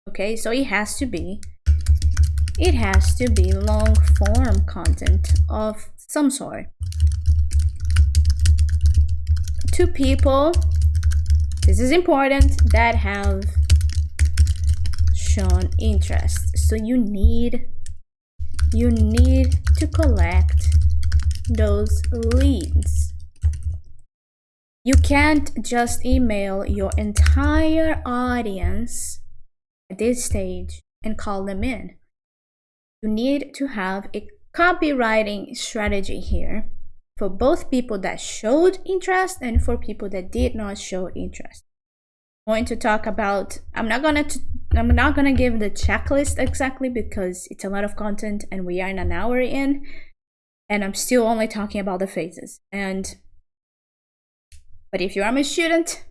Okay, so it has to be it has to be long form content of some sort. Two people, this is important, that have shown interest. So you need you need to collect those leads. You can't just email your entire audience at this stage and call them in. You need to have a copywriting strategy here for both people that showed interest and for people that did not show interest. I'm going to talk about I'm not gonna I'm not gonna give the checklist exactly because it's a lot of content and we are in an hour in and I'm still only talking about the phases and but if you are my student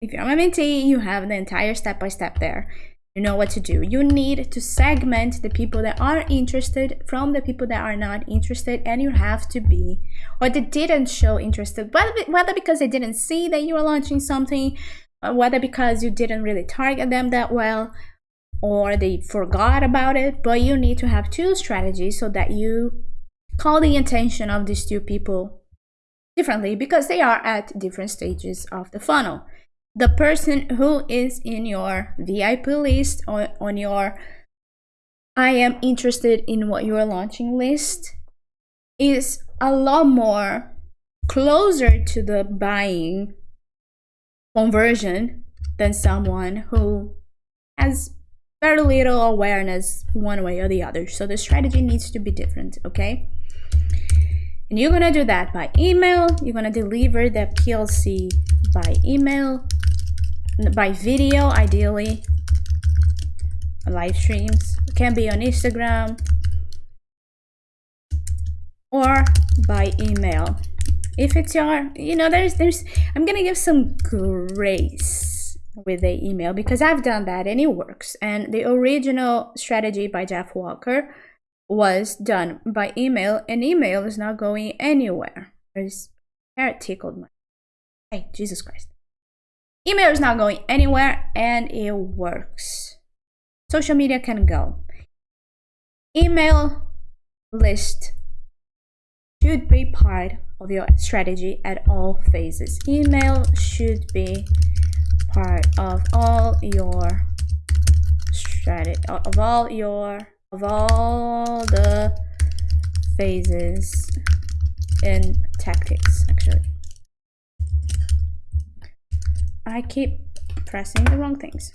if you're my mentee you have the entire step by step there you know what to do. You need to segment the people that are interested from the people that are not interested, and you have to be, or they didn't show interested, whether, whether because they didn't see that you were launching something, whether because you didn't really target them that well, or they forgot about it. But you need to have two strategies so that you call the attention of these two people differently because they are at different stages of the funnel the person who is in your VIP list or on your I am interested in what you are launching list is a lot more closer to the buying conversion than someone who has very little awareness one way or the other. So the strategy needs to be different, okay? And you're gonna do that by email. You're gonna deliver the PLC by email by video ideally. Live streams. It can be on instagram or by email. If it's your you know there's there's i'm gonna give some grace with the email because i've done that and it works. And the original strategy by jeff walker was done by email and email is not going anywhere there's parrot tickled my hey jesus christ Email is not going anywhere and it works. Social media can go. Email list should be part of your strategy at all phases. Email should be part of all your strategy of all your of all the phases and tactics actually I keep pressing the wrong things.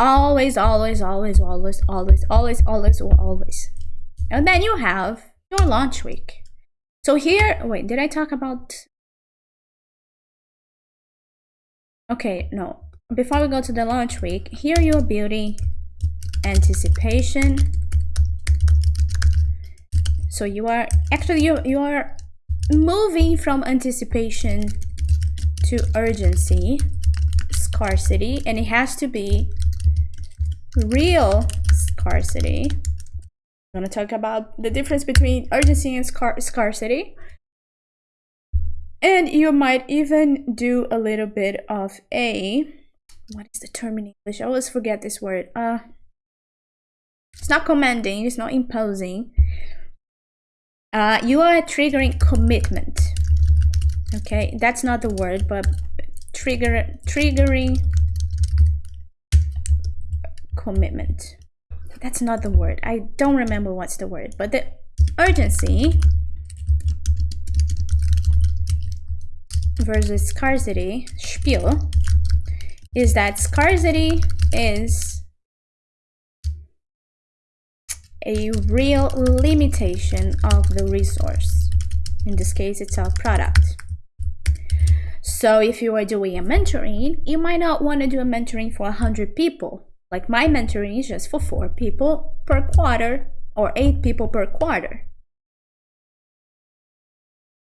Always, always, always, always, always, always, always, always. And then you have your launch week. So here, wait, did I talk about... Okay, no. Before we go to the launch week, here you're building anticipation. So you are, actually you, you are moving from anticipation to urgency, scarcity, and it has to be real scarcity. I'm going to talk about the difference between urgency and scar scarcity. And you might even do a little bit of a, what is the term in English? I always forget this word. Uh, it's not commanding, it's not imposing, uh, you are triggering commitment. Okay, that's not the word, but trigger triggering commitment. That's not the word. I don't remember what's the word, but the urgency versus scarcity spiel is that scarcity is a real limitation of the resource. In this case, it's our product. So if you are doing a mentoring, you might not want to do a mentoring for 100 people. Like my mentoring is just for four people per quarter or eight people per quarter.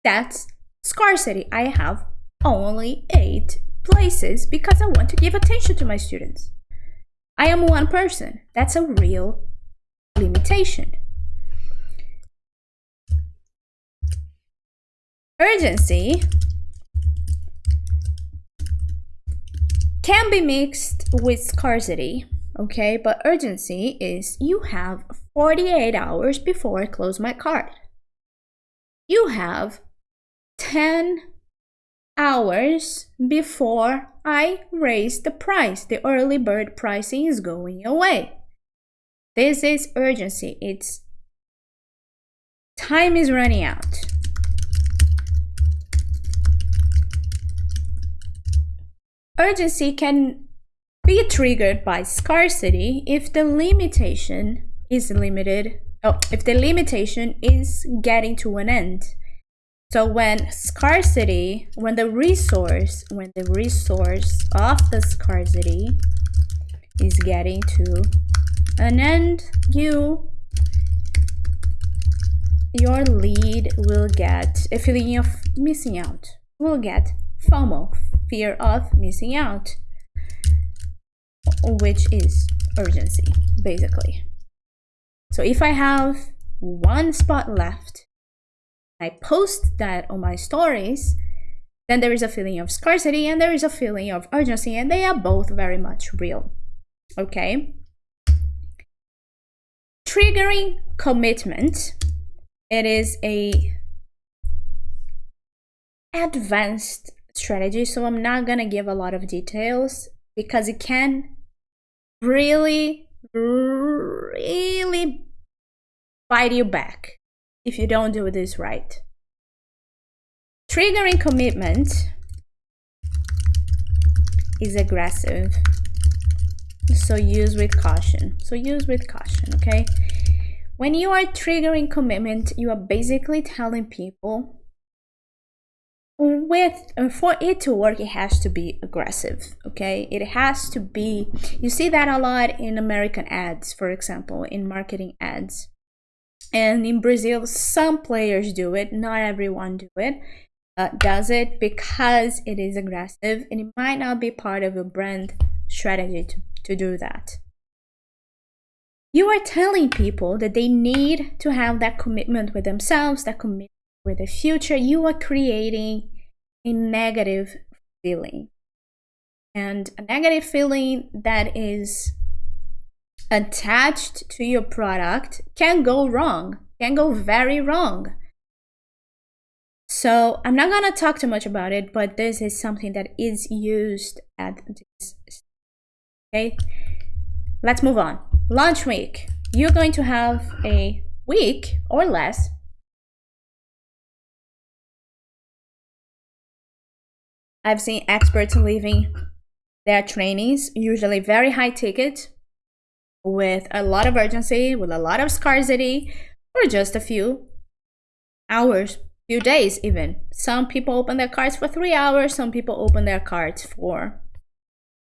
That's scarcity. I have only eight places because I want to give attention to my students. I am one person. That's a real limitation. Urgency can be mixed with scarcity, okay? But urgency is you have 48 hours before I close my cart. You have 10 hours before I raise the price. The early bird pricing is going away. This is urgency. It's time is running out. Urgency can be triggered by scarcity if the limitation is limited, oh, if the limitation is getting to an end. So when scarcity, when the resource, when the resource of the scarcity is getting to an end, you, your lead will get a feeling of missing out, will get FOMO, fear of missing out, which is urgency, basically. So if I have one spot left, I post that on my stories, then there is a feeling of scarcity and there is a feeling of urgency, and they are both very much real. Okay? Triggering commitment. It is a advanced strategy. So I'm not to give a lot of details because it can really, really bite you back if you don't do this right. Triggering commitment is aggressive. So use with caution. So use with caution, okay? When you are triggering commitment, you are basically telling people with uh, for it to work it has to be aggressive okay it has to be you see that a lot in american ads for example in marketing ads and in brazil some players do it not everyone do it uh, does it because it is aggressive and it might not be part of your brand strategy to, to do that you are telling people that they need to have that commitment with themselves that commitment with the future, you are creating a negative feeling. And a negative feeling that is attached to your product can go wrong, can go very wrong. So I'm not gonna talk too much about it, but this is something that is used at this. Okay, let's move on. Launch week. You're going to have a week or less I've seen experts leaving their trainings, usually very high ticket, with a lot of urgency, with a lot of scarcity, or just a few hours, few days even. Some people open their cards for three hours, some people open their cards for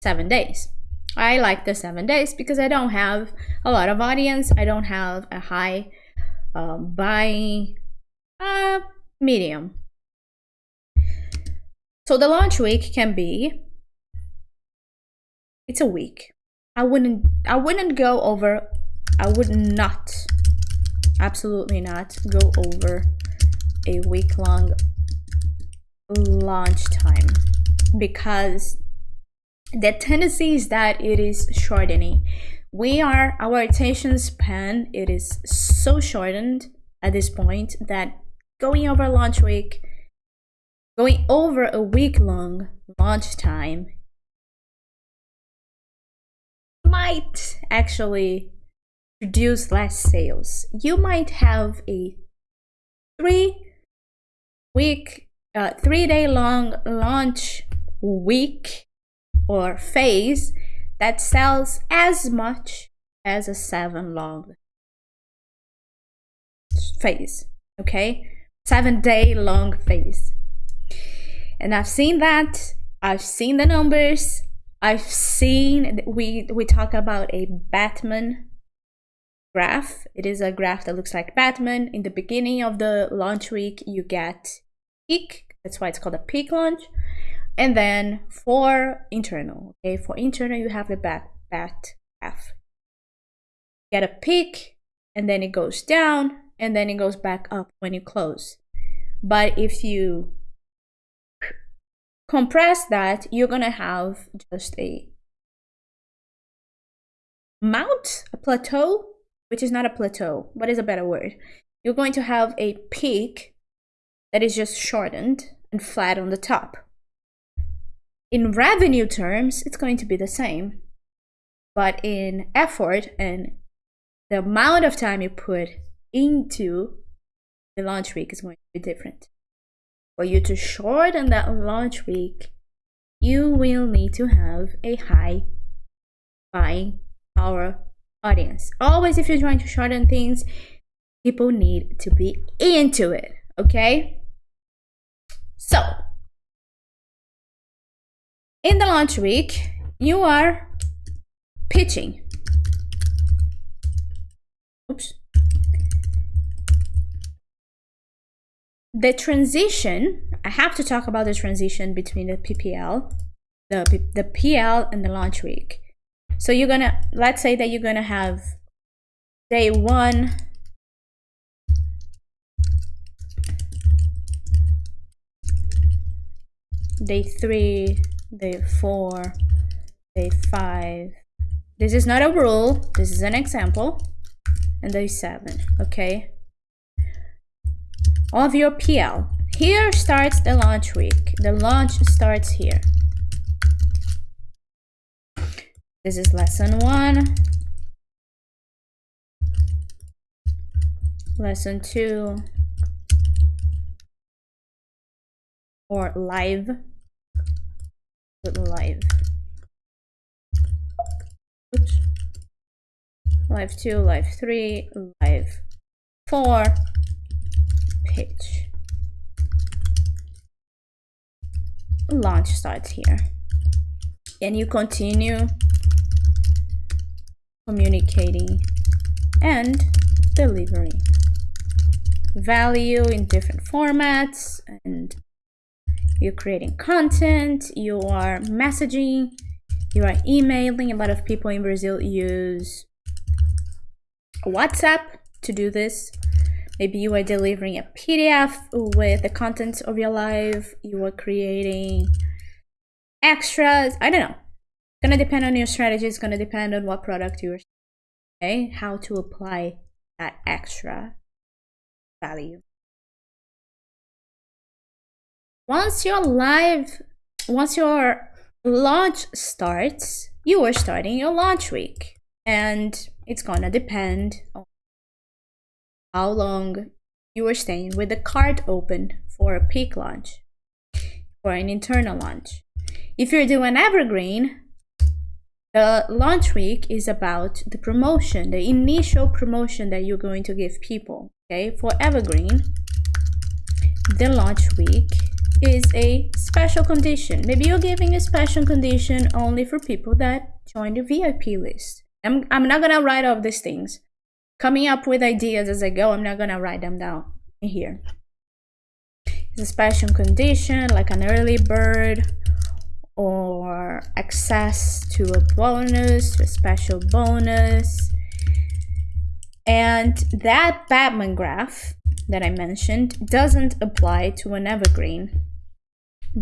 seven days. I like the seven days because I don't have a lot of audience. I don't have a high um, buying uh, medium so the launch week can be it's a week. I wouldn't I wouldn't go over I would not absolutely not go over a week long launch time because the tendency is that it is shortening. We are our attention span it is so shortened at this point that going over launch week going over a week long launch time might actually produce less sales. You might have a three week, uh, three day long launch week or phase that sells as much as a seven long phase. Okay, seven day long phase. And I've seen that. I've seen the numbers. I've seen we we talk about a Batman graph. It is a graph that looks like Batman. In the beginning of the launch week, you get peak. That's why it's called a peak launch. And then for internal, okay, for internal, you have the bat bat graph. Get a peak, and then it goes down, and then it goes back up when you close. But if you compress that, you're gonna have just a mount, a plateau, which is not a plateau. What is a better word? You're going to have a peak that is just shortened and flat on the top. In revenue terms, it's going to be the same. But in effort and the amount of time you put into the launch week is going to be different. For you to shorten that launch week, you will need to have a high buying power audience. Always, if you're trying to shorten things, people need to be into it, okay? So, in the launch week, you are pitching. The transition, I have to talk about the transition between the PPL, the, the PL and the launch week. So you're gonna, let's say that you're gonna have day one, day three, day four, day five. This is not a rule, this is an example. And day seven, okay? Of your PL. Here starts the launch week. The launch starts here. This is lesson one. Lesson two. Or live live. Oops. Live 2, live 3, live 4, pitch. Launch starts here. And you continue communicating and delivering value in different formats and you're creating content, you are messaging, you are emailing. A lot of people in Brazil use WhatsApp to do this. Maybe you are delivering a PDF with the contents of your live, you are creating extras. I don't know. It's gonna depend on your strategy, it's gonna depend on what product you're okay, how to apply that extra value once your live, once your launch starts, you are starting your launch week. And it's gonna depend on how long you are staying with the cart open for a peak launch or an internal launch. If you're doing evergreen, the launch week is about the promotion, the initial promotion that you're going to give people. Okay, for evergreen, the launch week is a special condition. Maybe you're giving a special condition only for people that join the VIP list. I'm, I'm not gonna write off these things. Coming up with ideas as I go, I'm not gonna write them down here. It's a special condition like an early bird or access to a bonus, to a special bonus. And that Batman graph that I mentioned doesn't apply to an evergreen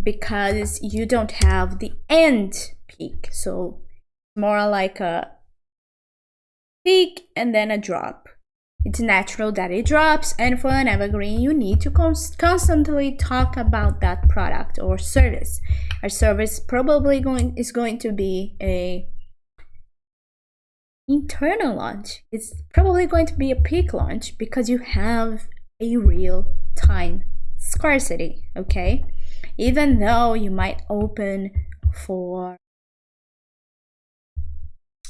because you don't have the end peak. So more like a peak and then a drop. It's natural that it drops and for an evergreen you need to const constantly talk about that product or service. Our service probably going is going to be a internal launch. It's probably going to be a peak launch because you have a real time scarcity, okay? even though you might open for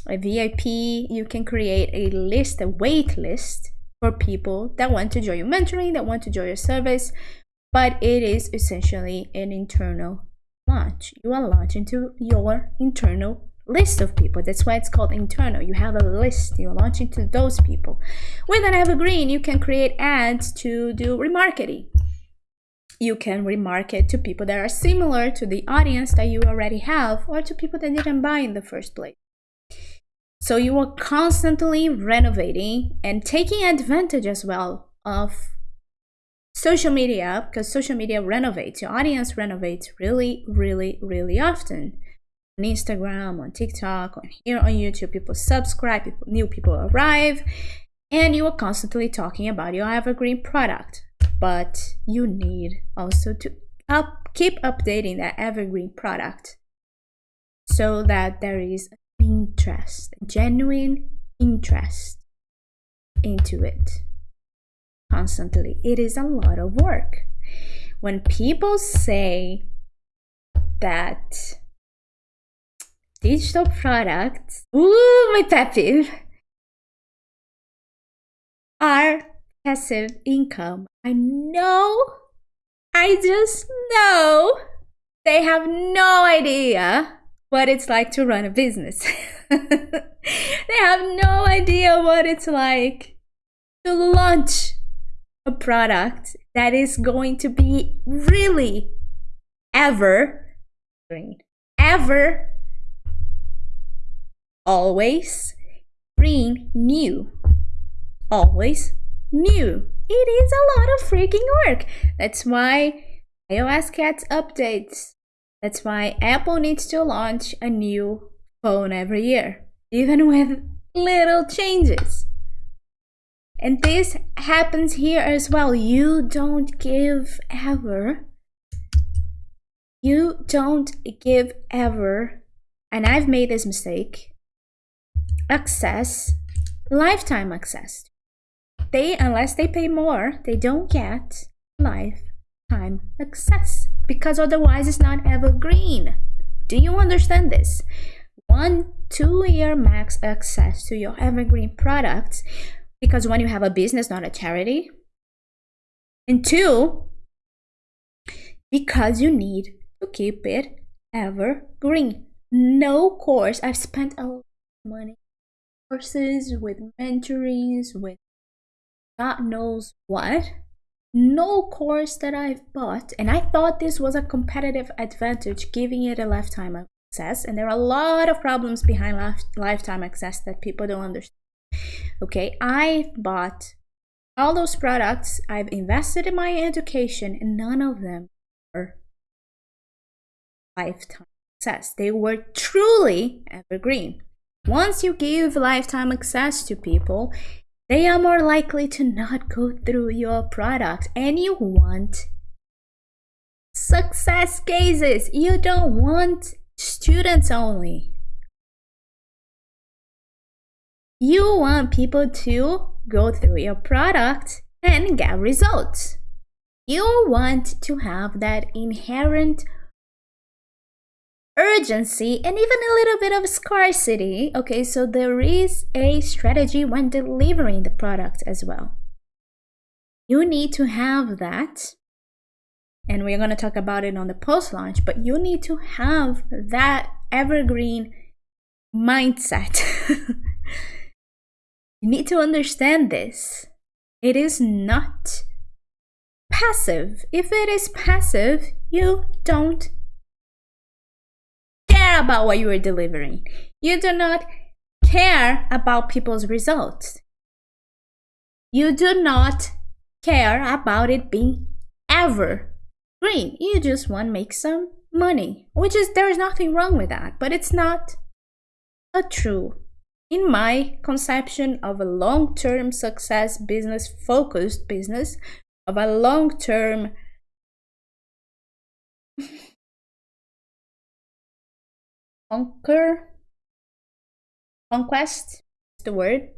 a VIP, you can create a list, a wait list for people that want to join your mentoring, that want to join your service, but it is essentially an internal launch. You are launching to your internal list of people. That's why it's called internal. You have a list, you're launching to those people. With an evergreen, you can create ads to do remarketing you can remarket to people that are similar to the audience that you already have or to people that didn't buy in the first place. So you are constantly renovating and taking advantage as well of social media because social media renovates, your audience renovates really, really, really often. On Instagram, on TikTok, on here on YouTube, people subscribe, people, new people arrive, and you are constantly talking about your evergreen product. But you need also to up, keep updating that evergreen product so that there is interest, genuine interest into it constantly. It is a lot of work. When people say that digital products, ooh, my pet peeve, are passive income. I know, I just know they have no idea what it's like to run a business. they have no idea what it's like to launch a product that is going to be really ever green, ever, always green, new, always new. It is a lot of freaking work. That's why iOS Cats updates. That's why Apple needs to launch a new phone every year, even with little changes. And this happens here as well. You don't give ever. You don't give ever. And I've made this mistake. Access, lifetime access. They, unless they pay more, they don't get lifetime access because otherwise it's not evergreen. Do you understand this? One, two year max access to your evergreen products because when you have a business, not a charity. And two, because you need to keep it evergreen. No course. I've spent a lot of money courses with mentorings with God knows what. No course that I've bought, and I thought this was a competitive advantage, giving it a lifetime access. And there are a lot of problems behind lifetime access that people don't understand okay i bought all those products i've invested in my education and none of them were lifetime access they were truly evergreen once you give lifetime access to people they are more likely to not go through your product and you want success cases you don't want students only You want people to go through your product and get results. You want to have that inherent urgency and even a little bit of scarcity. Okay, so there is a strategy when delivering the product as well. You need to have that, and we're going to talk about it on the post launch, but you need to have that evergreen mindset. You need to understand this. It is not passive. If it is passive, you don't care about what you are delivering. You do not care about people's results. You do not care about it being ever green. You just want to make some money, which is there's nothing wrong with that, but it's not a true in my conception of a long-term success business focused business of a long-term conquer conquest is the word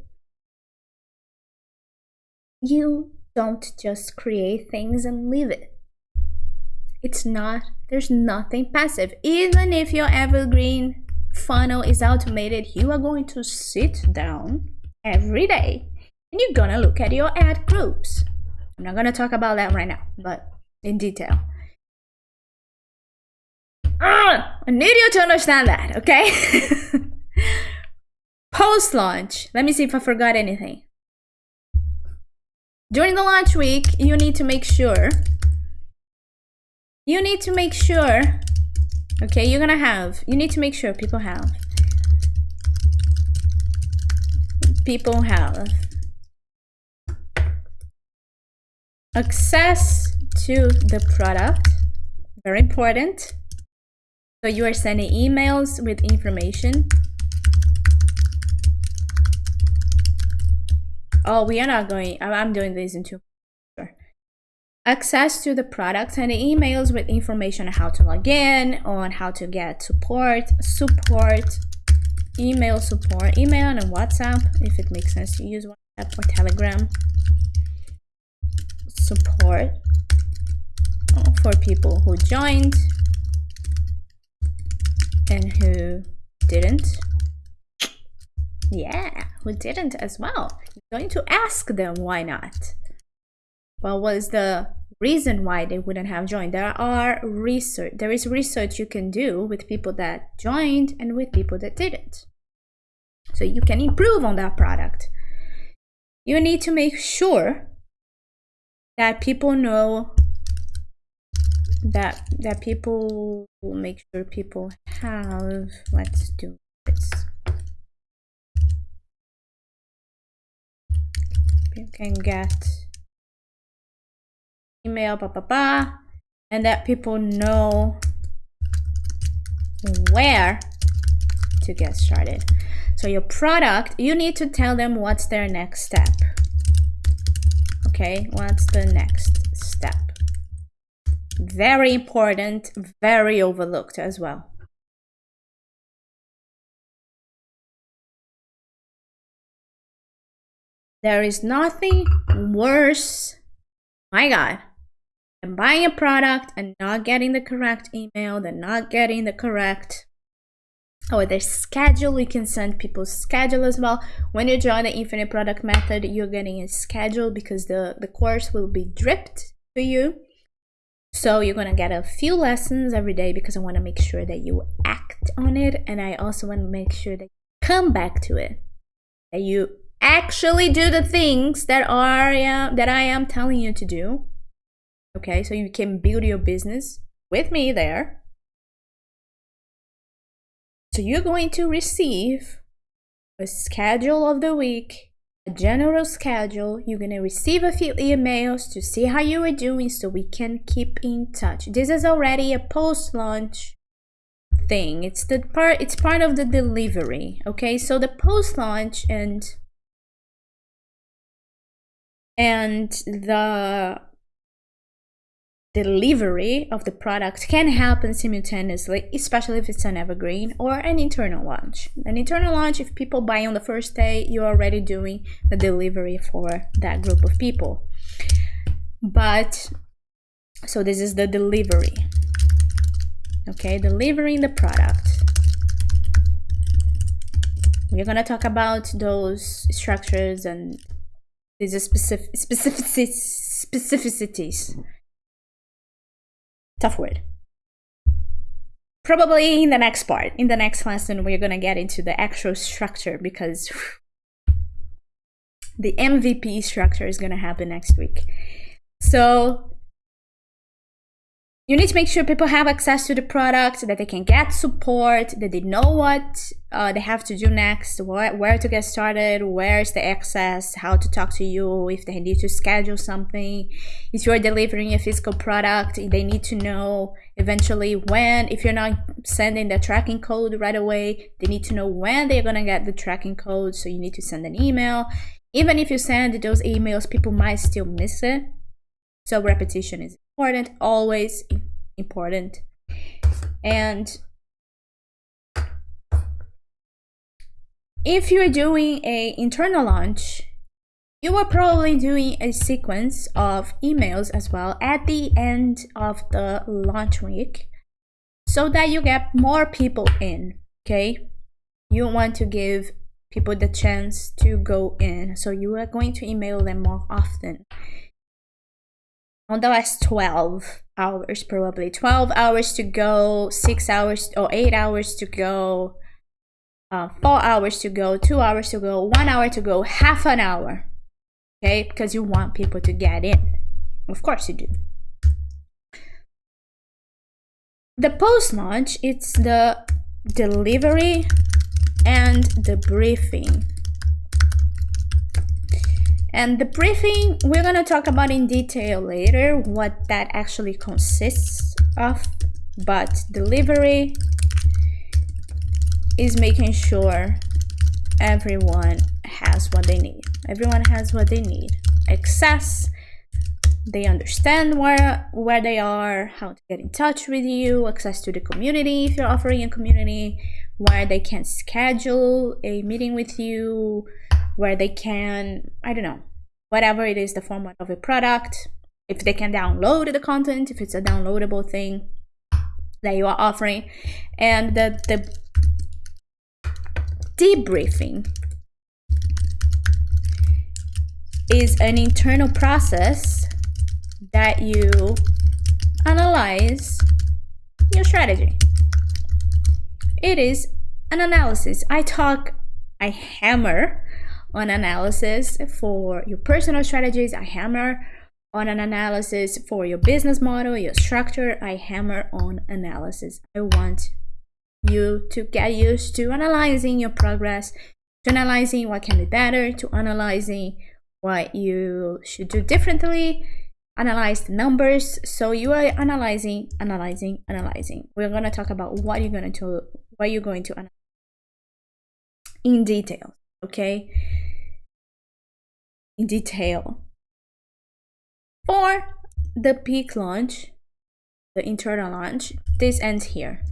you don't just create things and leave it it's not there's nothing passive even if you're evergreen funnel is automated, you are going to sit down every day and you're gonna look at your ad groups. I'm not gonna talk about that right now, but in detail. I need you to understand that, okay? Post launch. Let me see if I forgot anything. During the launch week, you need to make sure you need to make sure Okay, you're gonna have, you need to make sure people have people have access to the product very important so you are sending emails with information? Oh we are not going i'm doing this in two access to the products and emails with information on how to log in on how to get support support email support email and whatsapp if it makes sense to use whatsapp or telegram. Support oh, for people who joined and who didn't. Yeah, who didn't as well. You're going to ask them why not. What was the reason why they wouldn't have joined? There are research. There is research you can do with people that joined and with people that didn't. So you can improve on that product. You need to make sure that people know that that people will make sure people have let's do this you can get email blah blah blah and that people know where to get started. So your product you need to tell them what's their next step. Okay what's the next very important, very overlooked as well. There is nothing worse, my God, than buying a product and not getting the correct email, than not getting the correct or their schedule. You can send people's schedule as well. When you join the infinite product method, you're getting a schedule because the, the course will be dripped to you. So you're gonna get a few lessons every day because I wanna make sure that you act on it and I also wanna make sure that you come back to it. That you actually do the things that are that I am telling you to do. Okay, so you can build your business with me there. So you're going to receive a schedule of the week a general schedule. You're going to receive a few emails to see how you are doing so we can keep in touch. This is already a post-launch thing. It's the part it's part of the delivery. Okay, so the post-launch and and the delivery of the product can happen simultaneously, especially if it's an evergreen or an internal launch. An internal launch, if people buy on the first day, you're already doing the delivery for that group of people. But, so this is the delivery. Okay, delivering the product. We're gonna talk about those structures and these specific specificities tough word. Probably in the next part, in the next lesson, we're gonna get into the actual structure because the MVP structure is gonna happen next week. So you need to make sure people have access to the product, that they can get support, that they know what uh, they have to do next, where, where to get started, where's the access, how to talk to you, if they need to schedule something. If you're delivering a physical product, they need to know eventually when, if you're not sending the tracking code right away, they need to know when they're gonna get the tracking code, so you need to send an email. Even if you send those emails, people might still miss it. So repetition is important, always important. And if you're doing a internal launch, you are probably doing a sequence of emails as well at the end of the launch week so that you get more people in, okay? You want to give people the chance to go in, so you are going to email them more often on the last 12 hours probably. 12 hours to go 6 hours or 8 hours to go uh, 4 hours to go 2 hours to go 1 hour to go half an hour. Okay? Because you want people to get in. Of course you do. The post launch it's the delivery and the briefing And the briefing, we're going to talk about in detail later what that actually consists of. But delivery is making sure everyone has what they need. Everyone has what they need. Access, they understand where where they are, how to get in touch with you, access to the community if you're offering a community, where they can schedule a meeting with you, where they can, I don't know, whatever it is the format of a product, if they can download the content, if it's a downloadable thing that you are offering, and the, the debriefing is an internal process that you analyze your strategy. It is an analysis. I talk, I hammer on analysis for your personal strategies. I hammer on an analysis for your business model, your structure. I hammer on analysis. I want you to get used to analyzing your progress, to analyzing what can be better, to analyzing what you should do differently, analyze the numbers. So you are analyzing, analyzing, analyzing. We're going to talk about what you're going to what you're going to analyze in detail, okay? In detail. For the peak launch, the internal launch, this ends here.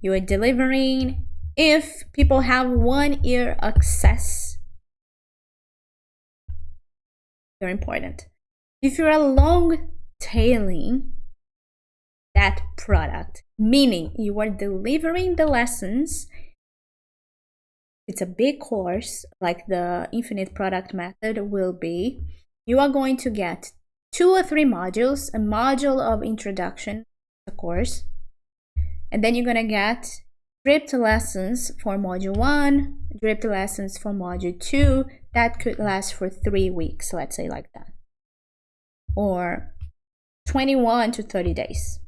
You are delivering if people have one year access. Very important. If you're long tailing that product, meaning you are delivering the lessons it's a big course like the infinite product method will be you are going to get two or three modules a module of introduction the course and then you're going to get dripped lessons for module one dripped lessons for module two that could last for three weeks let's say like that or 21 to 30 days.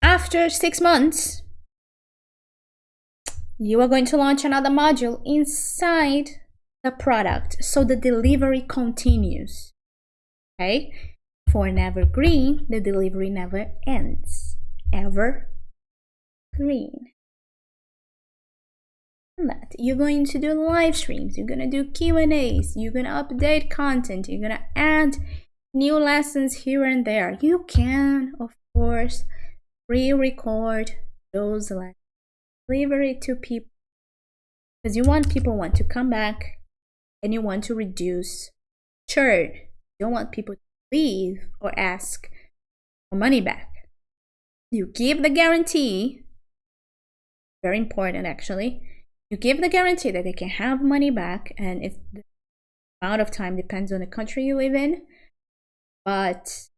After six months you are going to launch another module inside the product so the delivery continues. Okay? For an evergreen the delivery never ends. Ever green that you're going to do live streams you're going to do q and a's you're going to update content you're going to add new lessons here and there. You can of course re-record those lessons deliver to people because you want people want to come back and you want to reduce churn. You don't want people to leave or ask for money back. You give the guarantee very important actually. You give the guarantee that they can have money back and if the amount of time depends on the country you live in but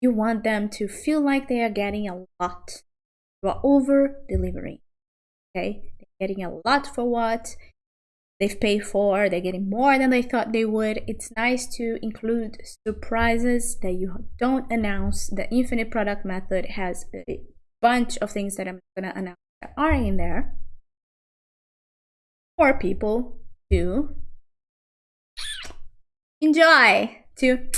you want them to feel like they are getting a lot you are over delivering. Okay, they're getting a lot for what they've paid for. They're getting more than they thought they would. It's nice to include surprises that you don't announce. The infinite product method has a bunch of things that I'm gonna announce that are in there for people to enjoy to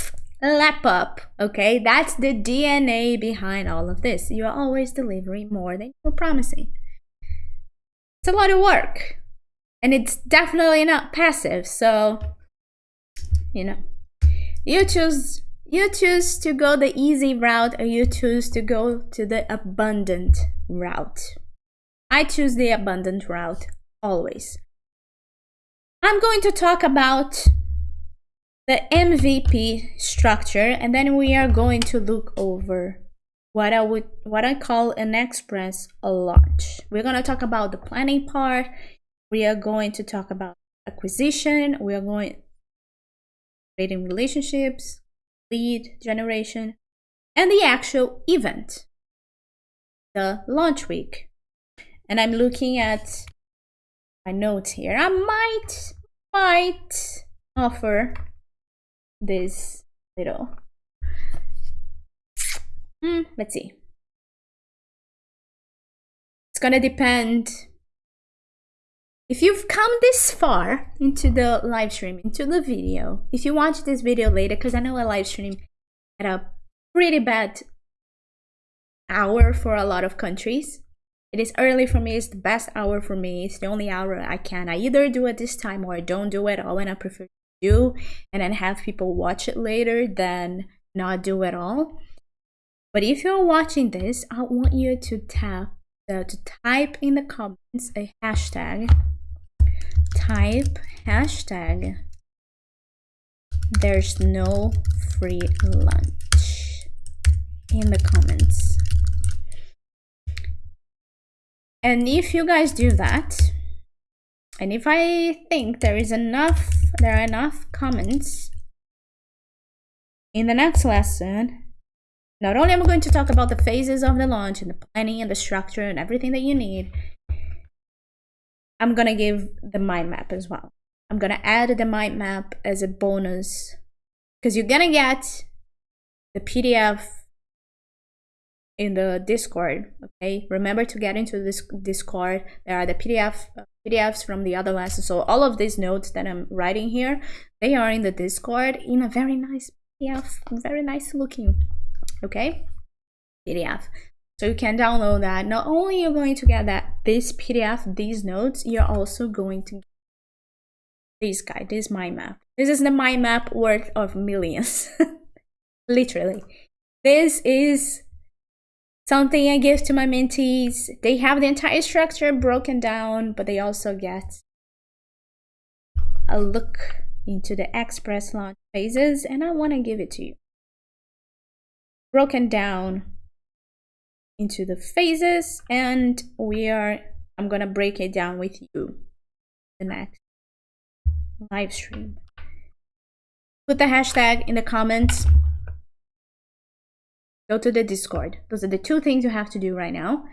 lap up. Okay, that's the DNA behind all of this. You are always delivering more than you're promising. It's a lot of work, and it's definitely not passive. So, you know, you choose you choose to go the easy route or you choose to go to the abundant route. I choose the abundant route always. I'm going to talk about the MVP structure and then we are going to look over what I would what I call an express a launch. We're going to talk about the planning part. We are going to talk about acquisition. We are going creating relationships, lead generation, and the actual event, the launch week. And I'm looking at my notes here. I might might offer this little hmm, let's see it's gonna depend if you've come this far into the live stream, into the video, if you watch this video later, because I know a live stream at a pretty bad hour for a lot of countries. It is early for me, it's the best hour for me, it's the only hour I can. I either do it this time or I don't do it all and I prefer do and then have people watch it later than not do it all. But if you're watching this, I want you to tap to type in the comments a hashtag. Type hashtag there's no free lunch in the comments. And if you guys do that, and if I think there is enough, there are enough comments in the next lesson, not only am I going to talk about the phases of the launch and the planning and the structure and everything that you need, I'm gonna give the mind map as well. I'm gonna add the mind map as a bonus because you're gonna get the PDF in the discord okay? Remember to get into this discord. There are the pdf uh, pdfs from the other lessons. So all of these notes that i'm writing here they are in the discord in a very nice pdf very nice looking okay? Pdf so you can download that. Not only you're going to get that this pdf these notes you're also going to get this guy. This mind map. This is the mind map worth of millions. Literally. This is something I give to my mentees. They have the entire structure broken down, but they also get a look into the express launch phases, and I want to give it to you. Broken down into the phases, and we are, I'm going to break it down with you the next live stream. Put the hashtag in the comments go to the Discord. Those are the two things you have to do right now.